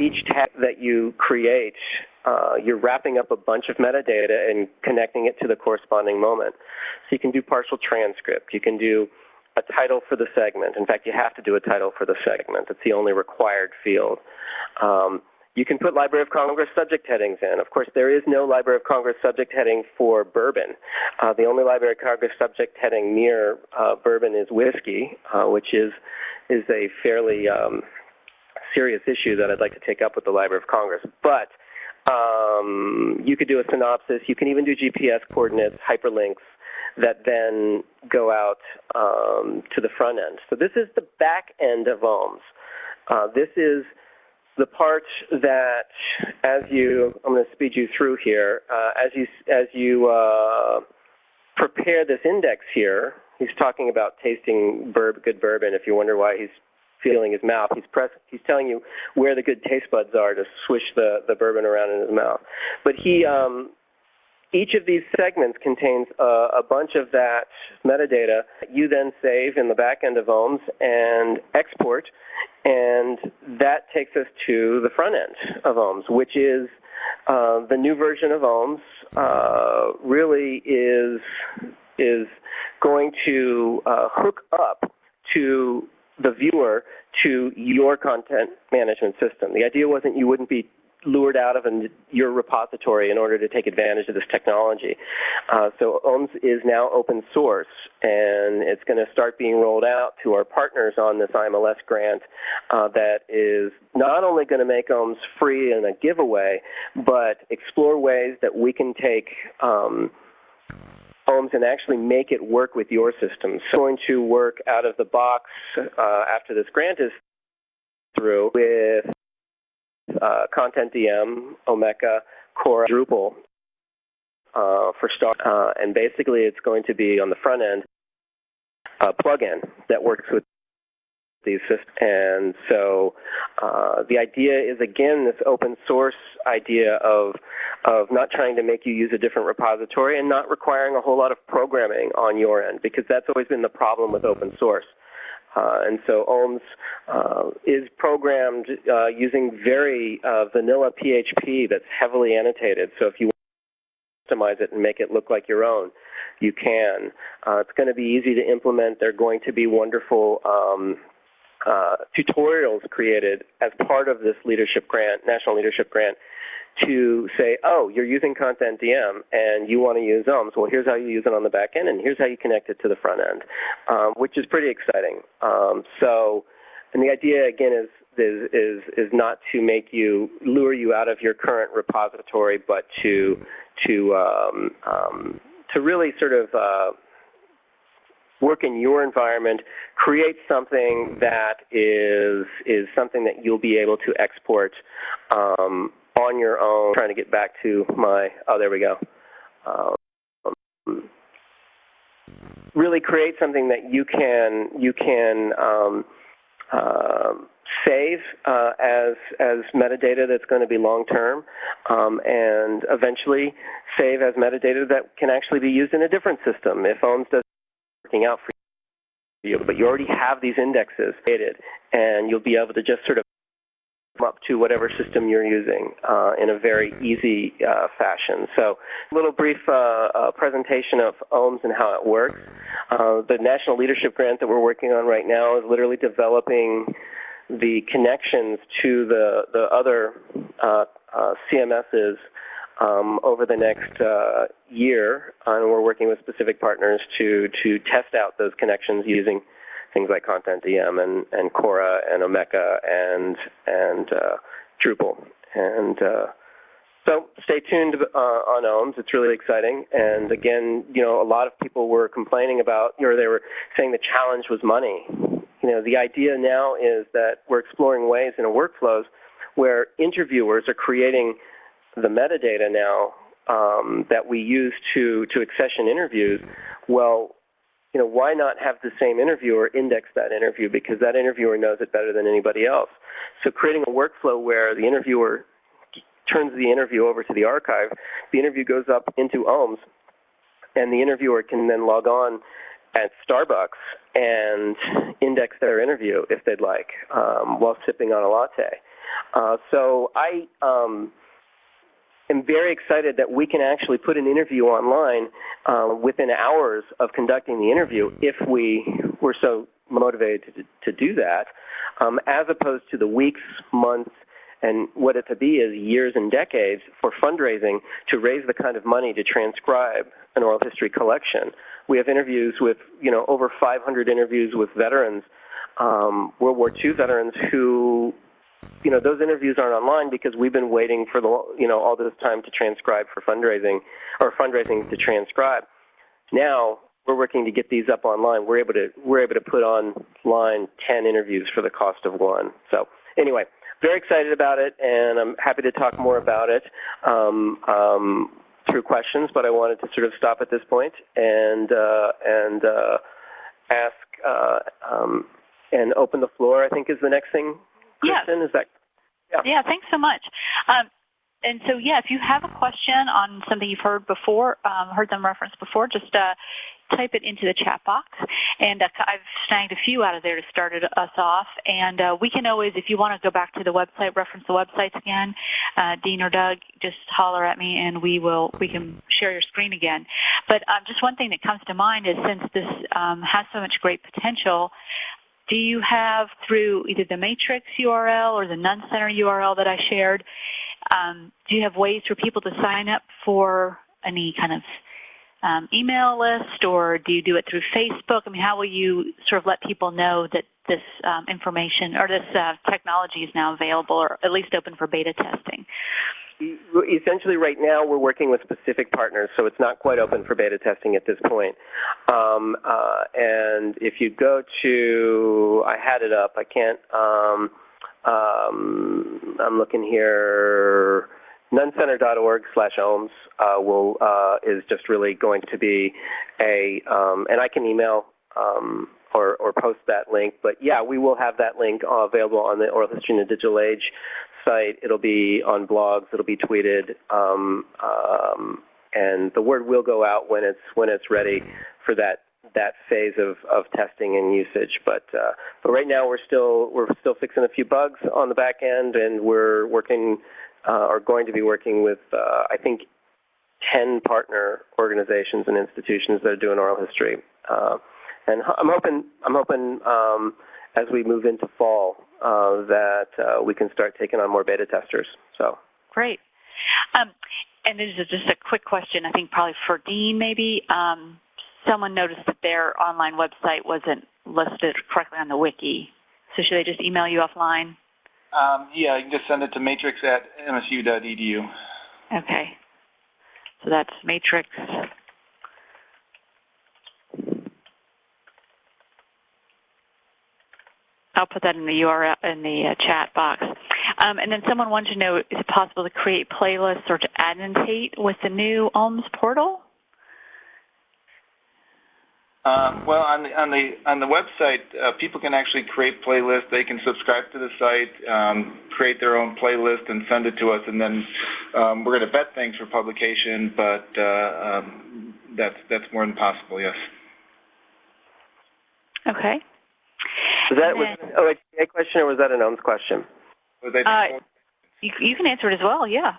each tag that you create, uh, you're wrapping up a bunch of metadata and connecting it to the corresponding moment. So you can do partial transcript. You can do a title for the segment. In fact, you have to do a title for the segment. It's the only required field. Um, you can put Library of Congress subject headings in. Of course, there is no Library of Congress subject heading for bourbon. Uh, the only Library of Congress subject heading near uh, bourbon is whiskey, uh, which is, is a fairly um, serious issue that I'd like to take up with the Library of Congress. But um, you could do a synopsis. You can even do GPS coordinates, hyperlinks that then go out um, to the front end. So this is the back end of OHMS. Uh, this is the part that, as you, I'm going to speed you through here, uh, as you, as you uh, prepare this index here, he's talking about tasting good bourbon. If you wonder why he's feeling his mouth, he's, press, he's telling you where the good taste buds are to swish the, the bourbon around in his mouth. But he, um, each of these segments contains a, a, bunch of that metadata that you then save in the back end of OHMS and export, and that takes us to the front end of OHMS, which is uh, the new version of OHMS uh, really is, is going to uh, hook up to the viewer to your content management system. The idea wasn't you wouldn't be lured out of an, your repository in order to take advantage of this technology. Uh, so OHMS is now open source, and it's going to start being rolled out to our partners on this IMLS grant uh, that is not only going to make OHMS free in a giveaway, but explore ways that we can take um, and actually make it work with your system. So going to work out of the box uh, after this grant is through with uh, Content DM, Omeka, KORA, Drupal uh, for start. Uh, and basically it's going to be on the front end a plugin that works with these systems. And so uh, the idea is, again, this open source idea of, of not trying to make you use a different repository and not requiring a whole lot of programming on your end, because that's always been the problem with open source. Uh, and so OHMS uh, is programmed uh, using very vanilla PHP that's heavily annotated. So if you customize it and make it look like your own, you can. Uh, it's going to be easy to implement. They're going to be wonderful um, uh, tutorials created as part of this leadership grant, national leadership grant, to say, oh, you're using Content DM and you want to use OHMS. Well, here's how you use it on the back end, and here's how you connect it to the front end, um, which is pretty exciting. Um, so, and the idea again is, is is is not to make you lure you out of your current repository, but to to um, um to really sort of uh, work in your environment, create something that is is something that you'll be able to export um, on your own. trying to get back to my oh there we go. Um, really create something that you can you can um, uh, save uh, as as metadata that's going to be long term, um, and eventually save as metadata that can actually be used in a different system. If OHMS does working out for you, but you already have these indexes created, and you'll be able to just sort of come up to whatever system you're using uh, in a very easy uh, fashion. So a little brief uh, uh presentation of OHMS and how it works. Uh, the National Leadership Grant that we're working on right now is literally developing the connections to the, the other uh, CMSs um, over the next uh, year, and we're working with specific partners to to test out those connections using things like Content DM and, and KORA and Omeka and and uh, Drupal. And uh, so stay tuned uh, on OHMS. It's really exciting. And again, you know, a lot of people were complaining about, or they were saying the challenge was money. You know, the idea now is that we're exploring ways in workflows where interviewers are creating the metadata now um, that we use to, to accession interviews, well, you know, why not have the same interviewer index that interview because that interviewer knows it better than anybody else. So creating a workflow where the interviewer turns the interview over to the archive, the interview goes up into OHMS, and the interviewer can then log on at Starbucks and index their interview if they'd like um, while sipping on a latte. Uh, so I um, am very excited that we can actually put an interview online uh, within hours of conducting the interview if we were so motivated to, to do that, um, as opposed to the weeks, months, and what it to be is years and decades for fundraising to raise the kind of money to transcribe an oral history collection. We have interviews with, you know, over 500 interviews with veterans, um, World War II veterans who, you know, those interviews aren't online because we've been waiting for the, you know, all this time to transcribe for fundraising or fundraising to transcribe. Now we're working to get these up online. We're able to we're able to put online 10 interviews for the cost of one. So anyway, very excited about it, and I'm happy to talk more about it um, um, through questions. But I wanted to sort of stop at this point and uh, and uh, ask uh, um, and open the floor. I think is the next thing. Yeah. Kristen, is that? Yeah. Yeah, thanks so much. Um, and so, yeah, if you have a question on something you've heard before, um, heard them referenced before, just uh, type it into the chat box. And uh, I've snagged a few out of there to start it, us off. And uh, we can always, if you want to go back to the website, reference the websites again, uh, Dean or Doug, just holler at me and we will, we can share your screen again. But um, just one thing that comes to mind is since this um, has so much great potential, do you have through either the matrix URL or the Nunn Center URL that I shared, um, do you have ways for people to sign up for any kind of um, email list or do you do it through Facebook? I mean, how will you sort of let people know that this um, information or this uh, technology is now available or at least open for beta testing? Essentially, right now we're working with specific partners, so it's not quite open for beta testing at this point. Um, uh, and if you go to, I had it up. I can't. Um, um, I'm looking here. Nunncenter.org slash ohms uh, will uh, is just really going to be a, um, and I can email um, or, or post that link. But yeah, we will have that link uh, available on the Oral History in the Digital Age site. It'll be on blogs. It'll be tweeted, um, um, and the word will go out when it's when it's ready for that that phase of, of testing and usage. But uh, but right now we're still we're still fixing a few bugs on the back end, and we're working uh, or going to be working with uh, I think 10 partner organizations and institutions that are doing oral history. Uh, and I'm hoping I'm hoping um, as we move into fall uh, that uh, we can start taking on more beta testers. So great. Um, and this is just a quick question. I think probably for Dean, maybe. Um, someone noticed that their online website wasn't listed correctly on the wiki. So should they just email you offline? Um, yeah, you can just send it to matrix at msu.edu. Okay. So that's matrix. I'll put that in the URL in the uh, chat box. Um, and then someone wanted to know, is it possible to create playlists or to annotate with the new OHMS portal? Um, well, on the on the on the website, uh, people can actually create playlists. They can subscribe to the site, um, create their own playlist, and send it to us. And then um, we're going to vet things for publication, but uh, um, that's that's more than possible. Yes. Okay. Was that was then, oh, a question or was that an OHMS question? Uh, you, you can answer it as well. Yeah.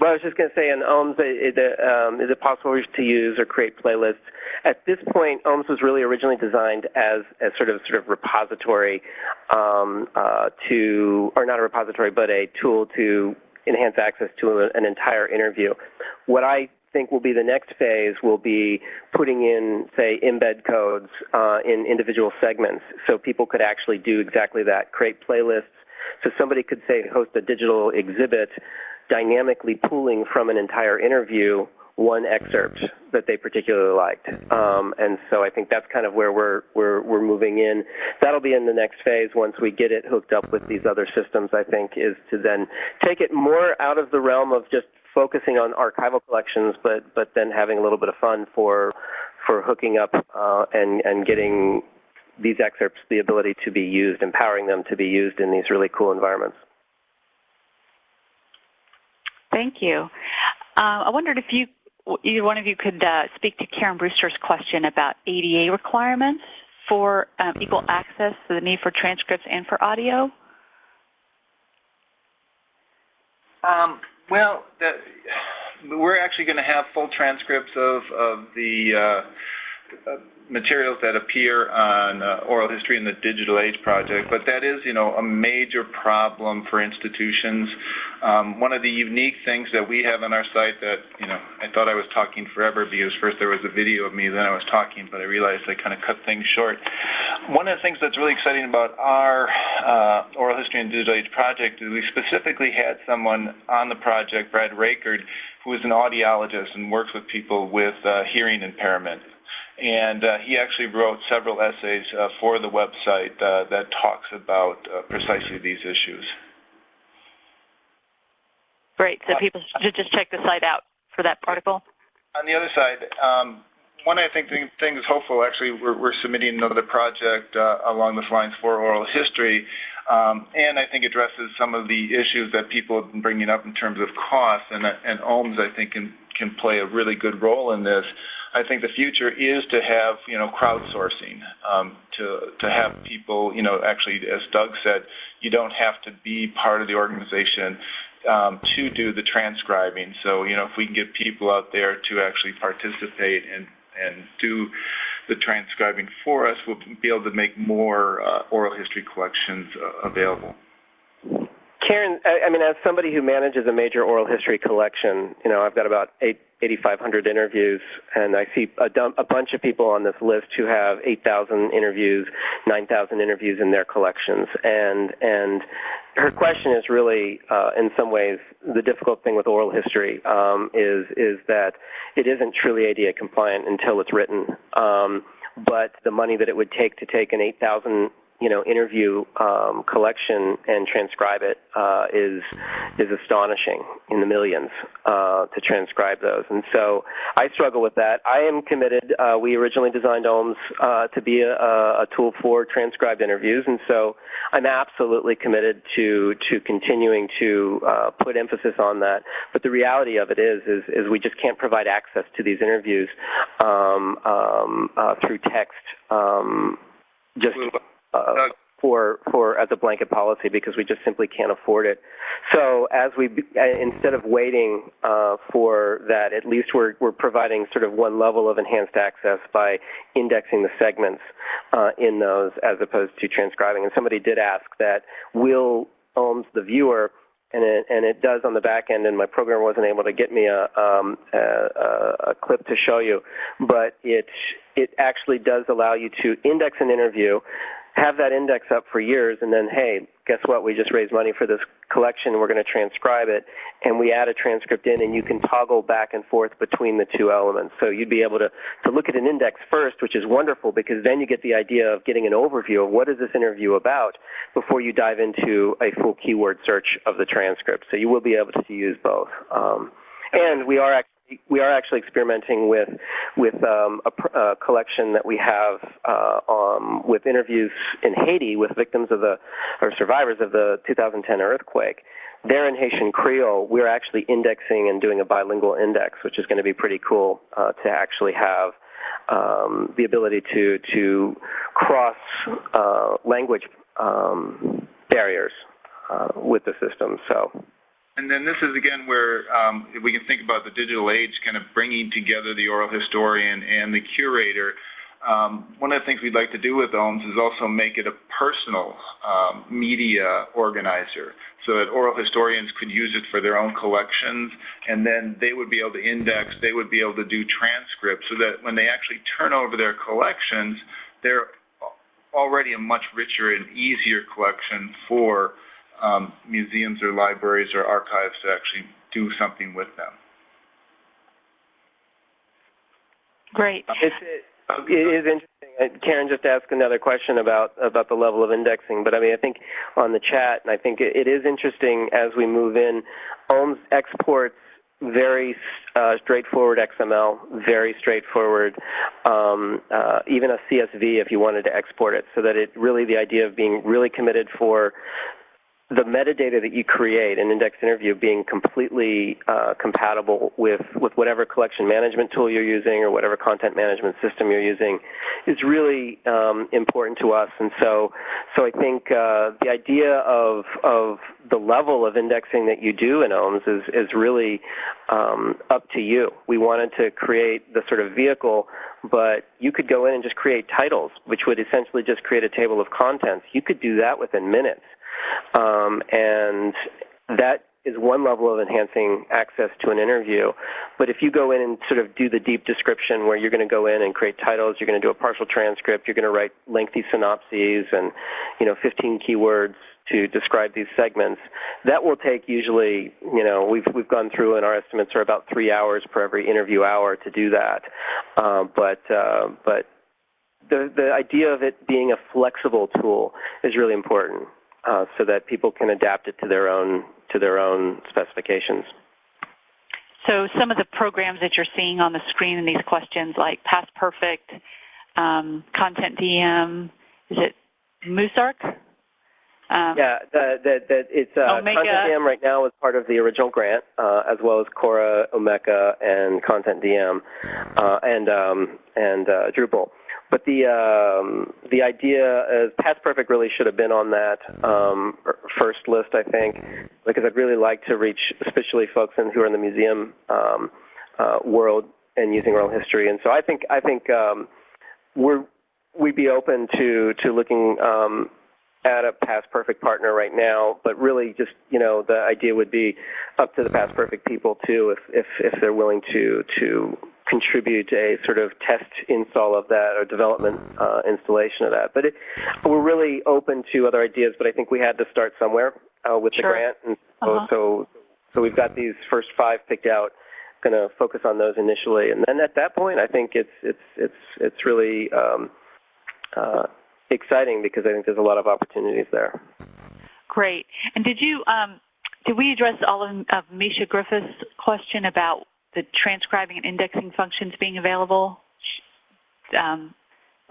Well, I was just going to say, in OHMS, is it, um, is it possible to use or create playlists? At this point, OHMS was really originally designed as a sort of sort of repository um, uh, to, or not a repository, but a tool to enhance access to an entire interview. What I think will be the next phase will be putting in, say, embed codes uh, in individual segments so people could actually do exactly that, create playlists. So somebody could, say, host a digital exhibit dynamically pulling from an entire interview one excerpt that they particularly liked. Um, and so I think that's kind of where we're, we're, we're moving in. That'll be in the next phase once we get it hooked up with these other systems, I think, is to then take it more out of the realm of just focusing on archival collections, but, but then having a little bit of fun for, for hooking up uh, and, and getting these excerpts the ability to be used, empowering them to be used in these really cool environments. Thank you. Uh, I wondered if you, either one of you could uh, speak to Karen Brewster's question about ADA requirements for um, equal access to the need for transcripts and for audio. Um, well, the, we're actually going to have full transcripts of, of the uh, materials that appear on uh, Oral History in the Digital Age Project, but that is, you know, a major problem for institutions. Um, one of the unique things that we have on our site that, you know, I thought I was talking forever because first there was a video of me, then I was talking, but I realized I kind of cut things short. One of the things that's really exciting about our uh, Oral History and Digital Age Project is we specifically had someone on the project, Brad Rakerd, who is an audiologist and works with people with uh, hearing impairment. And uh, he actually wrote several essays uh, for the website uh, that talks about uh, precisely these issues. Great. So people should just check the site out for that article. On the other side, um, one I think thing, thing is hopeful. Actually, we're, we're submitting another project uh, along the lines for oral history, um, and I think addresses some of the issues that people have been bringing up in terms of cost. And, and OHMS, I think, can can play a really good role in this. I think the future is to have, you know, crowdsourcing, um, to, to have people, you know, actually, as Doug said, you don't have to be part of the organization um, to do the transcribing. So, you know, if we can get people out there to actually participate and, and do the transcribing for us, we'll be able to make more uh, oral history collections uh, available. Karen, I, I mean, as somebody who manages a major oral history collection, you know, I've got about eight, 8,500 interviews, and I see a, dump, a bunch of people on this list who have 8,000 interviews, 9,000 interviews in their collections, and and her question is really, uh, in some ways, the difficult thing with oral history um, is is that it isn't truly ADA compliant until it's written. Um, but the money that it would take to take an 8,000 you know, interview um, collection and transcribe it uh, is is astonishing in the millions uh, to transcribe those. And so I struggle with that. I am committed. Uh, we originally designed OHMS uh, to be a, a, tool for transcribed interviews, and so I'm absolutely committed to to continuing to uh, put emphasis on that. But the reality of it is, is, is we just can't provide access to these interviews um, um, uh, through text. Um, just uh, for for as a blanket policy because we just simply can't afford it. So as we uh, instead of waiting uh, for that, at least we're we're providing sort of one level of enhanced access by indexing the segments uh, in those as opposed to transcribing. And somebody did ask that will OHMS the viewer and it, and it does on the back end, and my programmer wasn't able to get me a, um, a, a, clip to show you, but it, it actually does allow you to index an interview, have that index up for years, and then, hey, guess what? We just raised money for this collection. We're going to transcribe it, and we add a transcript in, and you can toggle back and forth between the two elements. So you'd be able to, to look at an index first, which is wonderful because then you get the idea of getting an overview of what is this interview about before you dive into a full keyword search of the transcript. So you will be able to use both. Um, and we are actually we are actually experimenting with with um, a, a, collection that we have uh, um, with interviews in Haiti with victims of the or survivors of the 2010 earthquake. There in Haitian Creole, we're actually indexing and doing a bilingual index, which is going to be pretty cool uh, to actually have um, the ability to to cross uh, language um, barriers uh, with the system. So. And then this is again where um, we can think about the digital age kind of bringing together the oral historian and the curator. Um, one of the things we'd like to do with OHMS is also make it a personal um, media organizer so that oral historians could use it for their own collections and then they would be able to index, they would be able to do transcripts so that when they actually turn over their collections, they're already a much richer and easier collection for um, museums or libraries or archives to actually do something with them. Great. It's, it, it is interesting. Karen just asked another question about about the level of indexing, but I mean, I think on the chat, and I think it, it is interesting as we move in. OHMS exports very uh, straightforward XML, very straightforward, um, uh, even a CSV if you wanted to export it, so that it really the idea of being really committed for the metadata that you create in index interview being completely uh, compatible with, with whatever collection management tool you're using or whatever content management system you're using is really um, important to us. And so, so I think uh, the idea of, of the level of indexing that you do in OHMS is, is really um, up to you. We wanted to create the sort of vehicle, but you could go in and just create titles, which would essentially just create a table of contents. You could do that within minutes. Um, and that is one level of enhancing access to an interview. But if you go in and sort of do the deep description where you're going to go in and create titles, you're going to do a partial transcript, you're going to write lengthy synopses and, you know, 15 keywords to describe these segments, that will take usually, you know, we've, we've gone through and our estimates are about three hours per every interview hour to do that. Uh, but, uh, but the, the idea of it being a flexible tool is really important uh, so that people can adapt it to their own to their own specifications. So some of the programs that you're seeing on the screen in these questions, like Past Perfect, um, Content DM, is it Musarc? Um, Yeah, the, the, the, it's uh, Omeka. Content DM right now is part of the original grant, uh, as well as KORA, Omeka, and Content DM, uh, and um, and uh, Drupal. But the um, the idea is Past Perfect really should have been on that um, first list, I think, because I'd really like to reach, especially folks in, who are in the museum um, uh, world and using oral history. And so I think I think um, we're we'd be open to to looking um, at a Past Perfect partner right now, but really just, you know, the idea would be up to the Past Perfect people too, if, if, if they're willing to, to contribute a sort of test install of that or development uh, installation of that. But it, we're really open to other ideas, but I think we had to start somewhere uh, with the grant. And so, Uh-huh. so, so we've got these first five picked out, going to focus on those initially. And then at that point, I think it's, it's, it's, it's really um, uh, exciting because I think there's a lot of opportunities there. Great. And did you, um, did we address all of, of Misha Griffith's question about the transcribing and indexing functions being available? Um,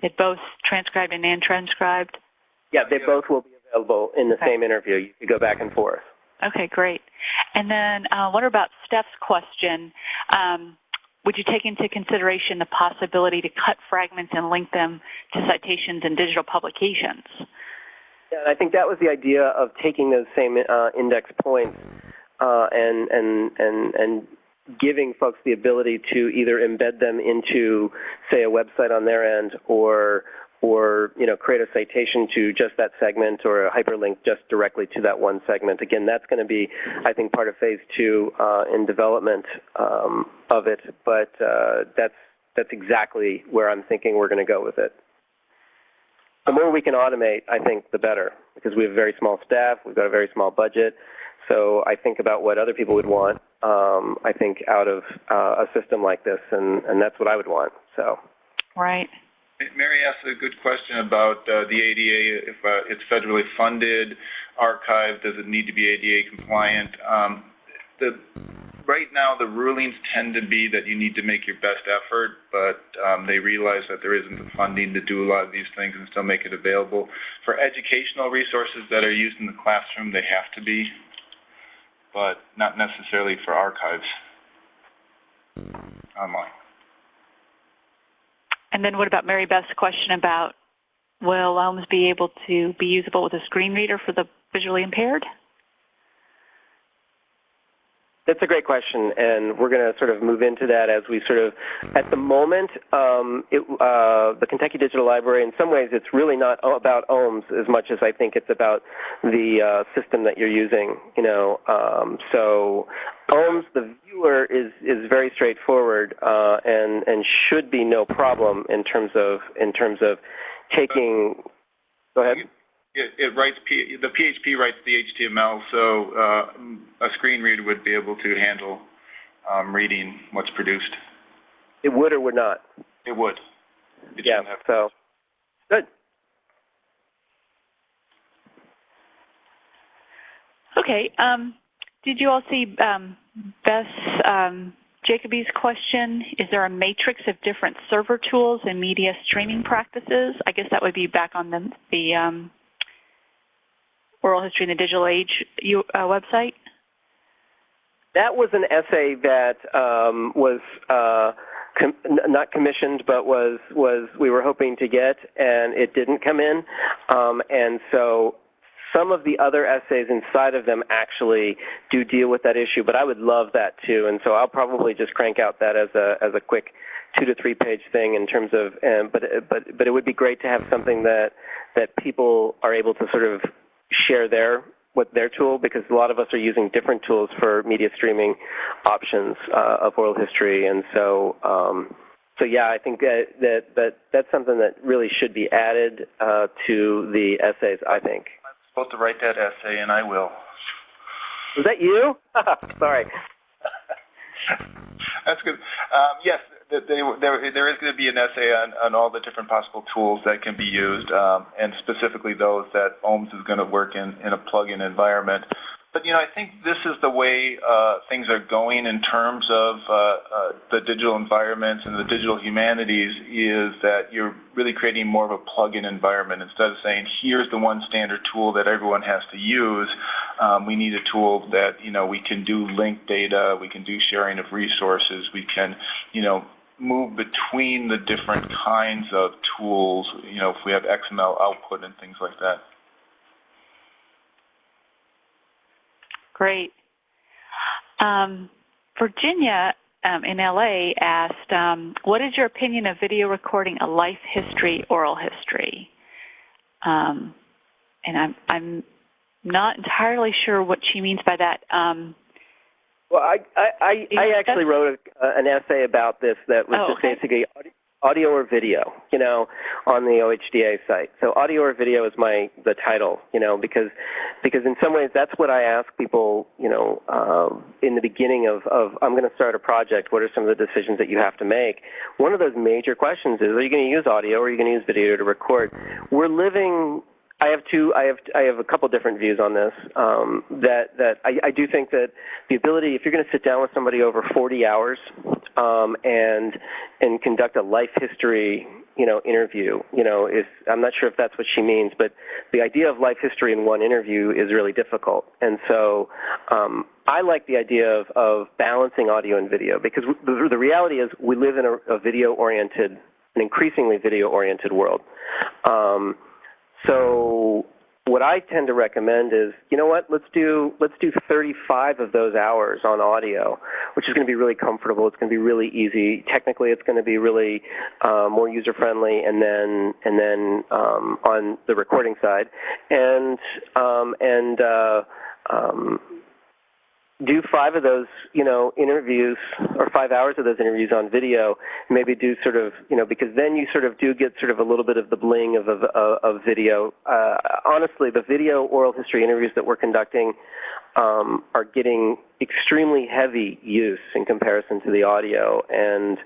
they both transcribed and non-transcribed? Yeah, they both will be available in the Okay. same interview. You could go back and forth. Okay, great. And then uh, what about Steph's question? Um, would you take into consideration the possibility to cut fragments and link them to citations and digital publications? Yeah, I think that was the idea of taking those same uh, index points uh, and, and, and, and giving folks the ability to either embed them into, say, a website on their end or, or you know, create a citation to just that segment or a hyperlink just directly to that one segment. Again, that's going to be, I think, part of phase two uh, in development um, of it, but uh, that's, that's exactly where I'm thinking we're going to go with it. The more we can automate, I think, the better, because we have a very small staff, we've got a very small budget, so I think about what other people would want, um, I think, out of uh, a system like this, and, and that's what I would want. So, Right. Mary asked a good question about uh, the ADA, if uh, it's federally funded, archived, does it need to be ADA compliant? Um, the, right now, the rulings tend to be that you need to make your best effort, but um, they realize that there isn't the funding to do a lot of these things and still make it available. For educational resources that are used in the classroom, they have to be, but not necessarily for archives online. And then what about Mary Beth's question about will OHMS be able to be usable with a screen reader for the visually impaired? That's a great question, and we're going to sort of move into that as we sort of, at the moment, um, it, uh, the Kentucky Digital Library, in some ways, it's really not about OHMS as much as I think it's about the uh, system that you're using. You know, um, so OHMS, the viewer is is very straightforward uh, and and should be no problem in terms of in terms of taking. Go ahead. It, it writes, P, the PHP writes the HTML, so uh, a screen reader would be able to handle um, reading what's produced. It would or would not. It would. It Yeah. have- So good. Okay. Um, did you all see um, Beth um, Jacoby's question? Is there a matrix of different server tools and media streaming practices? I guess that would be back on the, the um, Oral History in the Digital Age uh, website? That was an essay that um, was uh, com- not commissioned, but was was we were hoping to get, and it didn't come in. Um, and so some of the other essays inside of them actually do deal with that issue, but I would love that too. And so I'll probably just crank out that as a as a quick two to three page thing in terms of. Um, but but but it would be great to have something that that people are able to sort of share their what their tool because a lot of us are using different tools for media streaming options uh, of oral history, and so. Um, so yeah, I think that, that, that that's something that really should be added uh, to the essays. I think. I'm supposed to write that essay, and I will. Was that you? Sorry. That's good. Um, yes, they, there, there is going to be an essay on, on all the different possible tools that can be used, um, and specifically those that OHMS is going to work in, in a plug-in environment. But, you know, I think this is the way uh, things are going in terms of uh, uh, the digital environments and the digital humanities is that you're really creating more of a plug-in environment. Instead of saying, here's the one standard tool that everyone has to use, um, we need a tool that, you know, we can do linked data, we can do sharing of resources, we can, you know, move between the different kinds of tools, you know, if we have XML output and things like that. Great. Um, Virginia um, in LA asked, um, what is your opinion of video recording a life history, oral history? Um, and I'm, I'm not entirely sure what she means by that. Well, I I, I, I actually wrote a, uh, an essay about this that was Oh, just okay. basically audio, audio or video, you know, on the OHDA site. So audio or video is my the title, you know, because because in some ways that's what I ask people, you know, um, in the beginning of, of I'm going to start a project. What are some of the decisions that you have to make? One of those major questions is: Are you going to use audio or are you going to use video to record? We're living I have two. I have I have a couple different views on this. Um, that that I, I do think that the ability, if you're going to sit down with somebody over 40 hours um, and and conduct a life history, you know, interview, you know, is I'm not sure if that's what she means, but the idea of life history in one interview is really difficult. And so um, I like the idea of, of balancing audio and video because the, the reality is we live in a, a video-oriented, an increasingly video-oriented world. Um, so what I tend to recommend is, you know what, let's do let's do 35 of those hours on audio, which is going to be really comfortable. It's going to be really easy. Technically, it's going to be really uh, more user friendly, and then and then um, on the recording side, and um, and uh, um, do five of those, you know, interviews or five hours of those interviews on video. Maybe do sort of, you know, because then you sort of do get sort of a little bit of the bling of of, of video. Uh, honestly, the video oral history interviews that we're conducting um, are getting extremely heavy use in comparison to the audio, and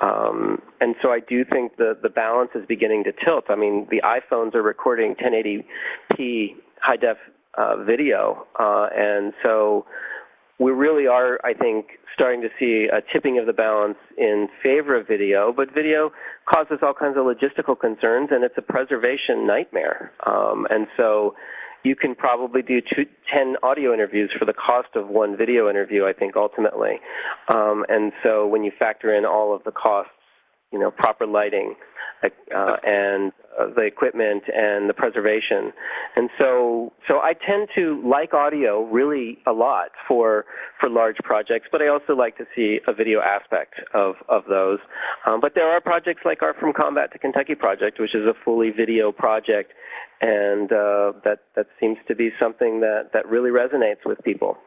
um, and so I do think the the balance is beginning to tilt. I mean, the iPhones are recording 1080p high def uh, video, uh, and so we really are, I think, starting to see a tipping of the balance in favor of video, but video causes all kinds of logistical concerns, and it's a preservation nightmare. Um, and so you can probably do two, 10 audio interviews for the cost of one video interview, I think, ultimately. Um, and so when you factor in all of the costs, you know, proper lighting, uh, and uh, the equipment and the preservation. And so, so I tend to like audio really a lot for for large projects, but I also like to see a video aspect of of those. Um, but there are projects like our From Combat to Kentucky project, which is a fully video project, and uh, that that seems to be something that that really resonates with people.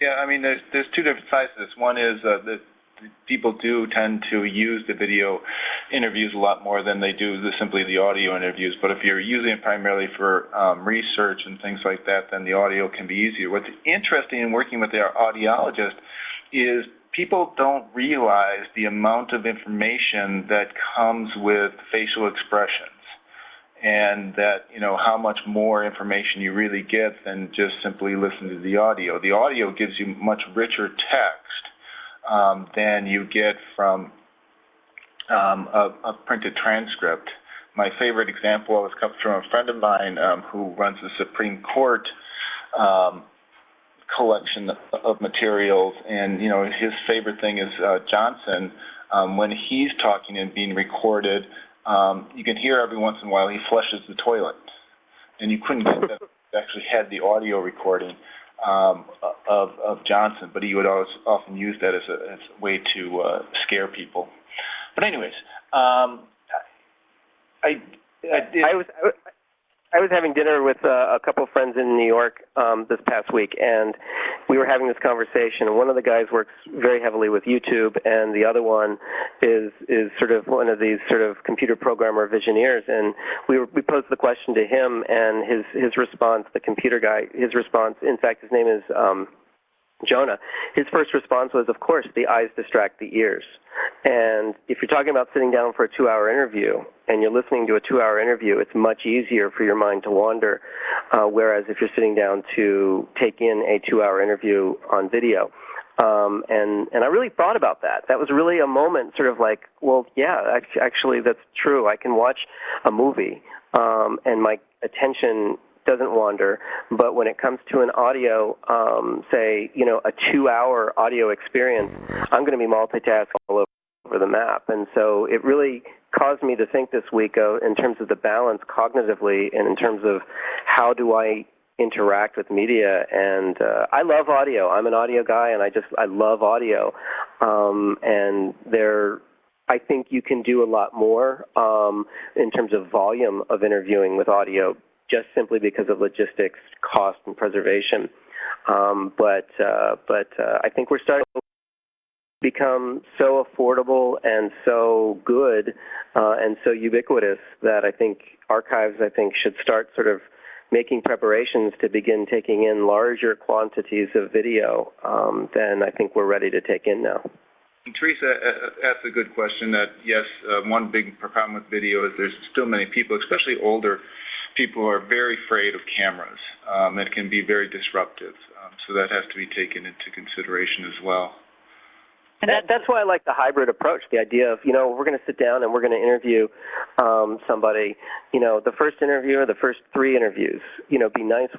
Yeah, I mean, there's there's two different sides to this. One is uh, that people do tend to use the video interviews a lot more than they do the, simply the audio interviews. But if you're using it primarily for um, research and things like that, then the audio can be easier. What's interesting in working with our audiologist is people don't realize the amount of information that comes with facial expressions and that, you know, how much more information you really get than just simply listen to the audio. The audio gives you much richer text um, than you get from um, a, a, printed transcript. my favorite example was comes from a friend of mine um, who runs the Supreme Court um, collection of materials, and you know his favorite thing is uh, Johnson. Um, when he's talking and being recorded, um, you can hear every once in a while he flushes the toilet, and you couldn't get that. Actually, had the audio recording um, of of Johnson, but he would always often use that as a, as a way to uh, scare people. But anyways, um, I I. I was I was- having dinner with uh, a couple of friends in New York um, this past week, and we were having this conversation. And one of the guys works very heavily with YouTube, and the other one is is sort of one of these sort of computer programmer visioneers. And we were, we posed the question to him, and his his response, the computer guy, his response. In fact, his name is. Um, Jonah, his first response was, of course, the eyes distract the ears. And if you're talking about sitting down for a two-hour interview and you're listening to a two-hour interview, it's much easier for your mind to wander. Uh, whereas if you're sitting down to take in a two-hour interview on video, um, and and I really thought about that. That was really a moment, sort of like, well, yeah, actually, that's true. I can watch a movie, um, and my attention doesn't wander. But when it comes to an audio, um, say, you know, a two-hour audio experience, I'm going to be multitasking all over the map. And so it really caused me to think this week uh, in terms of the balance cognitively and in terms of how do I interact with media and uh, I love audio. I'm an audio guy and I just I love audio. Um, and there I think you can do a lot more um, in terms of volume of interviewing with audio just simply because of logistics, cost, and preservation. Um, but uh, but uh, I think we're starting to become so affordable and so good uh, and so ubiquitous that I think archives I think should start sort of making preparations to begin taking in larger quantities of video um, than I think we're ready to take in now. Teresa asked a good question that, yes, uh, one big problem with video is there's still many people, especially older people, are very afraid of cameras. Um, it can be very disruptive. Um, so that has to be taken into consideration as well. And that, that's why I like the hybrid approach. The idea of, you know, we're going to sit down and we're going to interview um, somebody. You know, the first interview or the first three interviews, you know, be nice,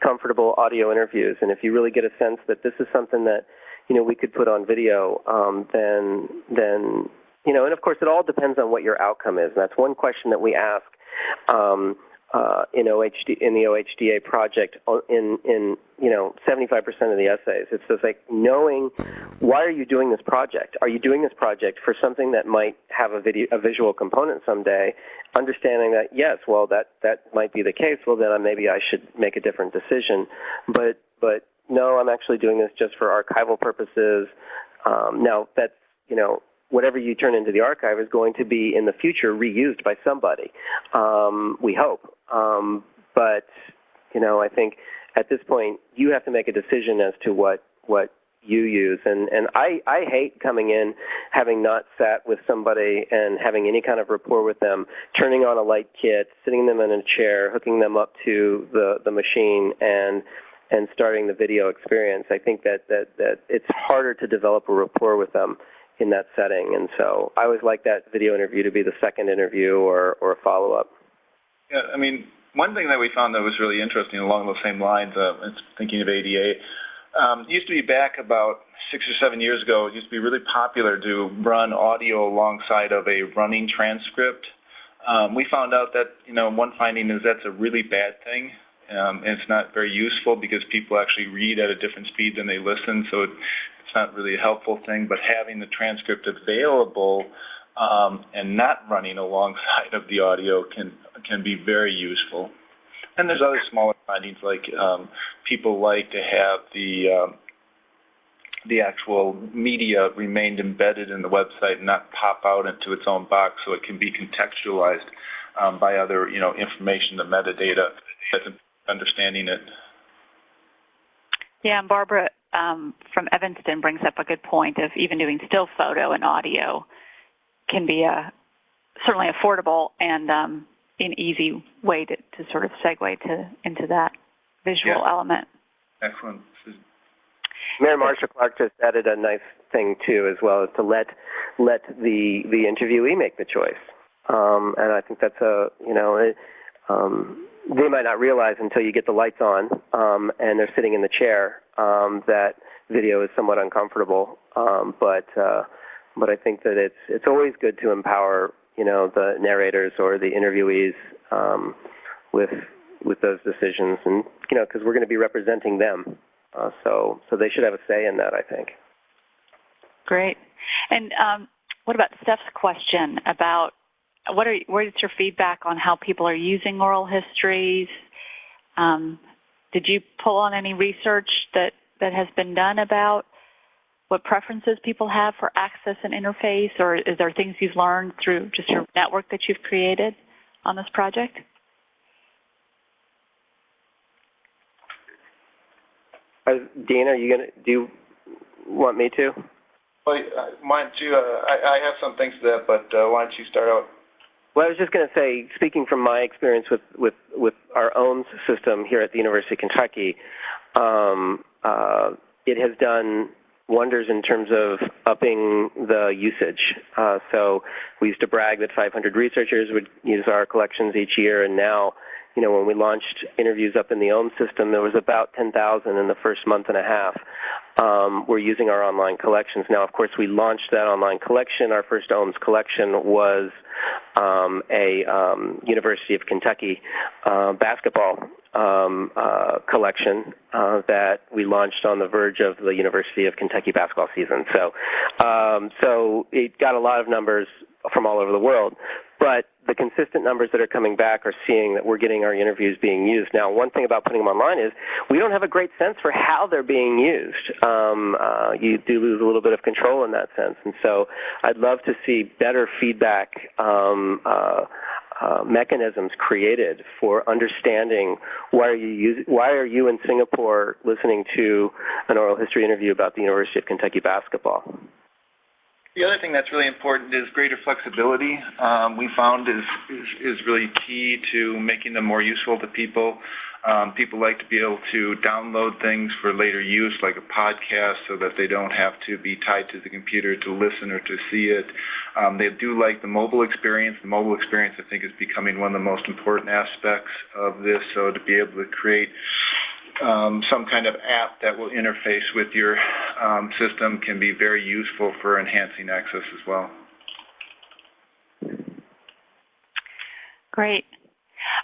comfortable audio interviews. And if you really get a sense that this is something that, you know, we could put on video, um, then, then, you know, and of course it all depends on what your outcome is. And that's one question that we ask. Um, uh, in OHD in the OHDA project uh, in in you know 75% of the essays. It's just like knowing why are you doing this project? Are you doing this project for something that might have a video a visual component someday? Understanding that yes, well that that might be the case. Well then uh, maybe I should make a different decision. But but no, I'm actually doing this just for archival purposes. Um, now that's you know whatever you turn into the archive is going to be in the future reused by somebody. Um, we hope. Um, but you know, I think at this point you have to make a decision as to what what you use. And and I I hate coming in having not sat with somebody and having any kind of rapport with them, turning on a light kit, sitting them in a chair, hooking them up to the the machine and and starting the video experience. I think that that that it's harder to develop a rapport with them in that setting. And so I always like that video interview to be the second interview or, or a follow-up. Yeah, I mean, one thing that we found that was really interesting along those same lines, uh, thinking of ADA, um, used to be back about six or seven years ago, it used to be really popular to run audio alongside of a running transcript. Um, we found out that, you know, one finding is that's a really bad thing. Um, and it's not very useful because people actually read at a different speed than they listen, so it, it's not really a helpful thing. But having the transcript available um, and not running alongside of the audio can can be very useful. And there's other smaller findings like um, people like to have the um, the actual media remained embedded in the website and not pop out into its own box so it can be contextualized um, by other, you know, information, the metadata, that's understanding it. yeah, and Barbara um, from Evanston brings up a good point of even doing still photo and audio can be a certainly affordable and um, an easy way to, to sort of segue to into that visual Yeah. element. Excellent. Mayor Marsha Clark just added a nice thing too as well, as to let let the the interviewee make the choice. um, and I think that's a you know it, um, they might not realize until you get the lights on um, and they're sitting in the chair um, that video is somewhat uncomfortable. Um, but uh, but I think that it's it's always good to empower you know the narrators or the interviewees um, with with those decisions, and you know because we're going to be representing them, uh, so so they should have a say in that. I think. Great. And um, what about Steph's question about what are what is your feedback on how people are using oral histories? Um, did you pull on any research that that has been done about what preferences people have for access and interface, or is there things you've learned through just your network that you've created on this project? Uh, Dean, are you gonna do? You want me to? Well, uh, why you, uh, I, I have some things to that, but uh, why don't you start out? Well, I was just going to say, speaking from my experience with, with, with our own system here at the University of Kentucky, um, uh, it has done wonders in terms of upping the usage. Uh, so we used to brag that 500 researchers would use our collections each year, and now, you know, when we launched interviews up in the OHM system, there was about 10,000 in the first month and a half. Um, we're using our online collections. Now, of course, we launched that online collection. Our first OHMS collection was um, a um, University of Kentucky uh, basketball um, uh, collection uh, that we launched on the verge of the University of Kentucky basketball season. So, um, so it got a lot of numbers from all over the world. But the consistent numbers that are coming back are seeing that we're getting our interviews being used. Now, one thing about putting them online is we don't have a great sense for how they're being used. Um, uh, you do lose a little bit of control in that sense. And so I'd love to see better feedback um, uh, uh, mechanisms created for understanding why are you use, why are you in Singapore listening to an oral history interview about the University of Kentucky basketball? The other thing that's really important is greater flexibility. Um, we found is, is, is really key to making them more useful to people. Um, people like to be able to download things for later use, like a podcast, so that they don't have to be tied to the computer to listen or to see it. Um, they do like the mobile experience. The mobile experience, I think, is becoming one of the most important aspects of this. So to be able to create um, some kind of app that will interface with your um, system can be very useful for enhancing access as well. Great.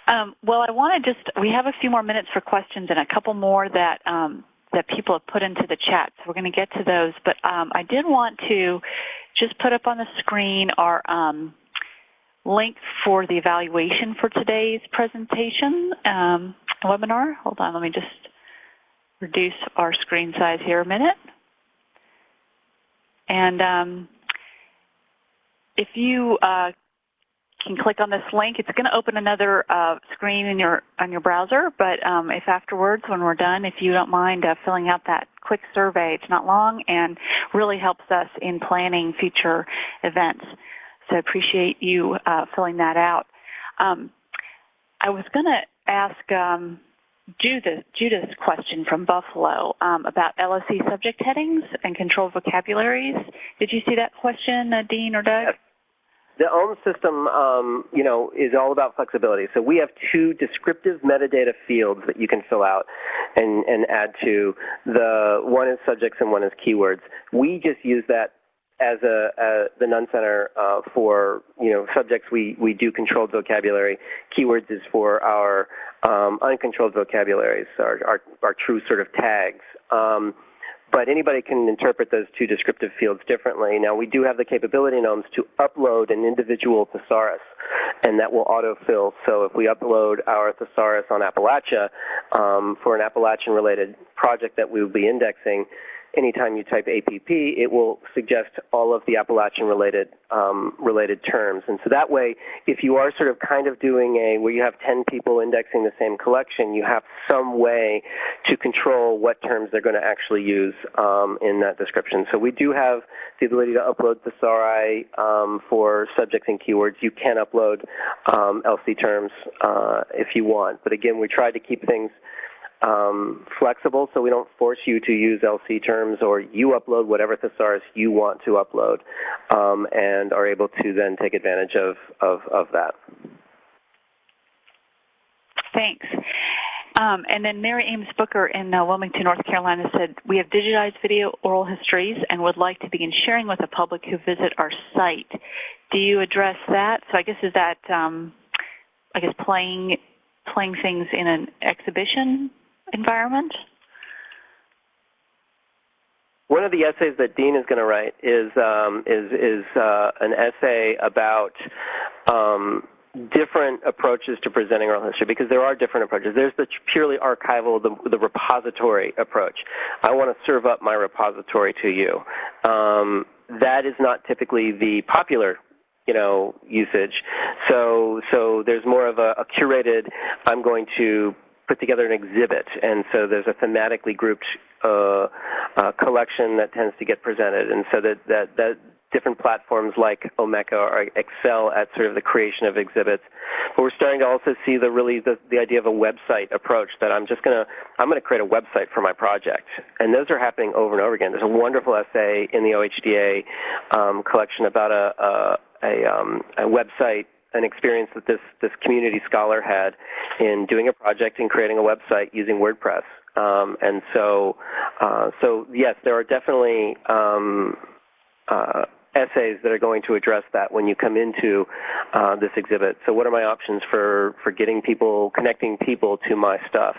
Um, well, I want to just, we have a few more minutes for questions and a couple more that, um, that people have put into the chat, so we're going to get to those. But um, I did want to just put up on the screen our um, link for the evaluation for today's presentation um, webinar. Hold on, let me just reduce our screen size here a minute. And um, if you uh, can click on this link, it's going to open another uh, screen in your on your browser. But um, if afterwards, when we're done, if you don't mind uh, filling out that quick survey, it's not long and really helps us in planning future events. So I appreciate you uh, filling that out. Um, I was going to ask um, Judith, Judith's question from Buffalo um, about LOC subject headings and controlled vocabularies. Did you see that question, uh, Dean or Doug? The OHM system, um, you know, is all about flexibility. So we have two descriptive metadata fields that you can fill out and, and add to. The one is subjects and one is keywords. We just use that as a, a the Nunn Center uh, for you know subjects we we do controlled vocabulary. Keywords is for our um, uncontrolled vocabularies, our, our, our true sort of tags. Um, but anybody can interpret those two descriptive fields differently. Now, we do have the capability in OHMS to upload an individual thesaurus, and that will autofill. So if we upload our thesaurus on Appalachia um, for an Appalachian-related project that we will be indexing, anytime you type APP, it will suggest all of the Appalachian related um, related terms. And so that way, if you are sort of kind of doing a where you have 10 people indexing the same collection, you have some way to control what terms they're going to actually use um, in that description. So we do have the ability to upload thesauri um, for subjects and keywords. You can upload um, LC terms uh, if you want. But again, we try to keep things um, flexible, so we don't force you to use LC terms, or you upload whatever thesaurus you want to upload, um, and are able to then take advantage of, of, of that. Thanks. Um, and then Mary Ames Booker in uh, Wilmington, North Carolina said, we have digitized video oral histories and would like to begin sharing with the public who visit our site. Do you address that? So I guess is that, um, I guess, playing, playing things in an exhibition environment? One of the essays that Dean is going to write is um, is is uh, an essay about um, different approaches to presenting oral history because there are different approaches. There's the purely archival, the, the repository approach. I want to serve up my repository to you. Um, that is not typically the popular you know, usage. So, so there's more of a, a curated, I'm going to put together an exhibit, and so there's a thematically grouped uh, uh, collection that tends to get presented, and so that, that, that different platforms like Omeka or excel at sort of the creation of exhibits. But we're starting to also see the really the, the idea of a website approach that I'm just going to I'm going to create a website for my project, and those are happening over and over again. There's a wonderful essay in the OHDA um, collection about a, a, a, um, a website an experience that this, this community scholar had in doing a project and creating a website using WordPress. Um, and so, uh, so yes, there are definitely um, uh, essays that are going to address that when you come into uh, this exhibit. So what are my options for, for getting people, connecting people to my stuff?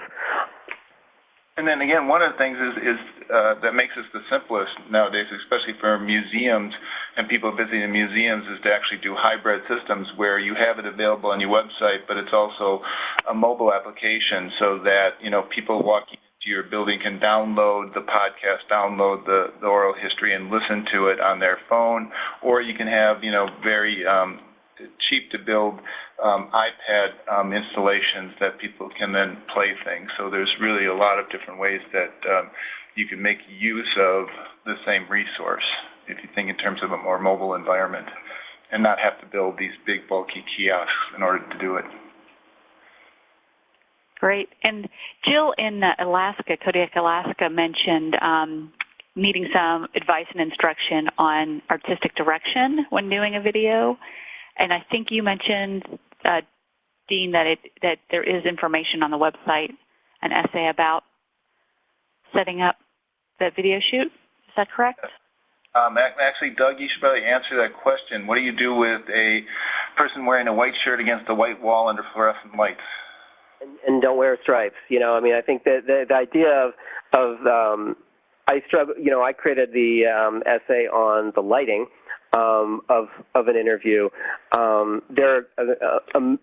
And then again, one of the things is, is uh, that makes us the simplest nowadays, especially for museums and people visiting museums, is to actually do hybrid systems where you have it available on your website, but it's also a mobile application so that you know people walking into your building can download the podcast, download the, the oral history, and listen to it on their phone, or you can have you know very um, cheap to build um, iPad um, installations that people can then play things. So there's really a lot of different ways that um, you can make use of the same resource if you think in terms of a more mobile environment and not have to build these big bulky kiosks in order to do it. Great. And Jill in uh, Alaska, Kodiak, Alaska mentioned um, needing some advice and instruction on artistic direction when doing a video. And I think you mentioned, uh, Dean, that, it, that there is information on the website, an essay about setting up the video shoot. Is that correct? Um, actually, Doug, you should probably answer that question. What do you do with a person wearing a white shirt against a white wall under fluorescent lights? And, and don't wear stripes. You know, I mean, I think that the, the idea of, of um, I struggle, you know, I created the um, essay on the lighting um, of, of an interview. Um, there are uh, uh,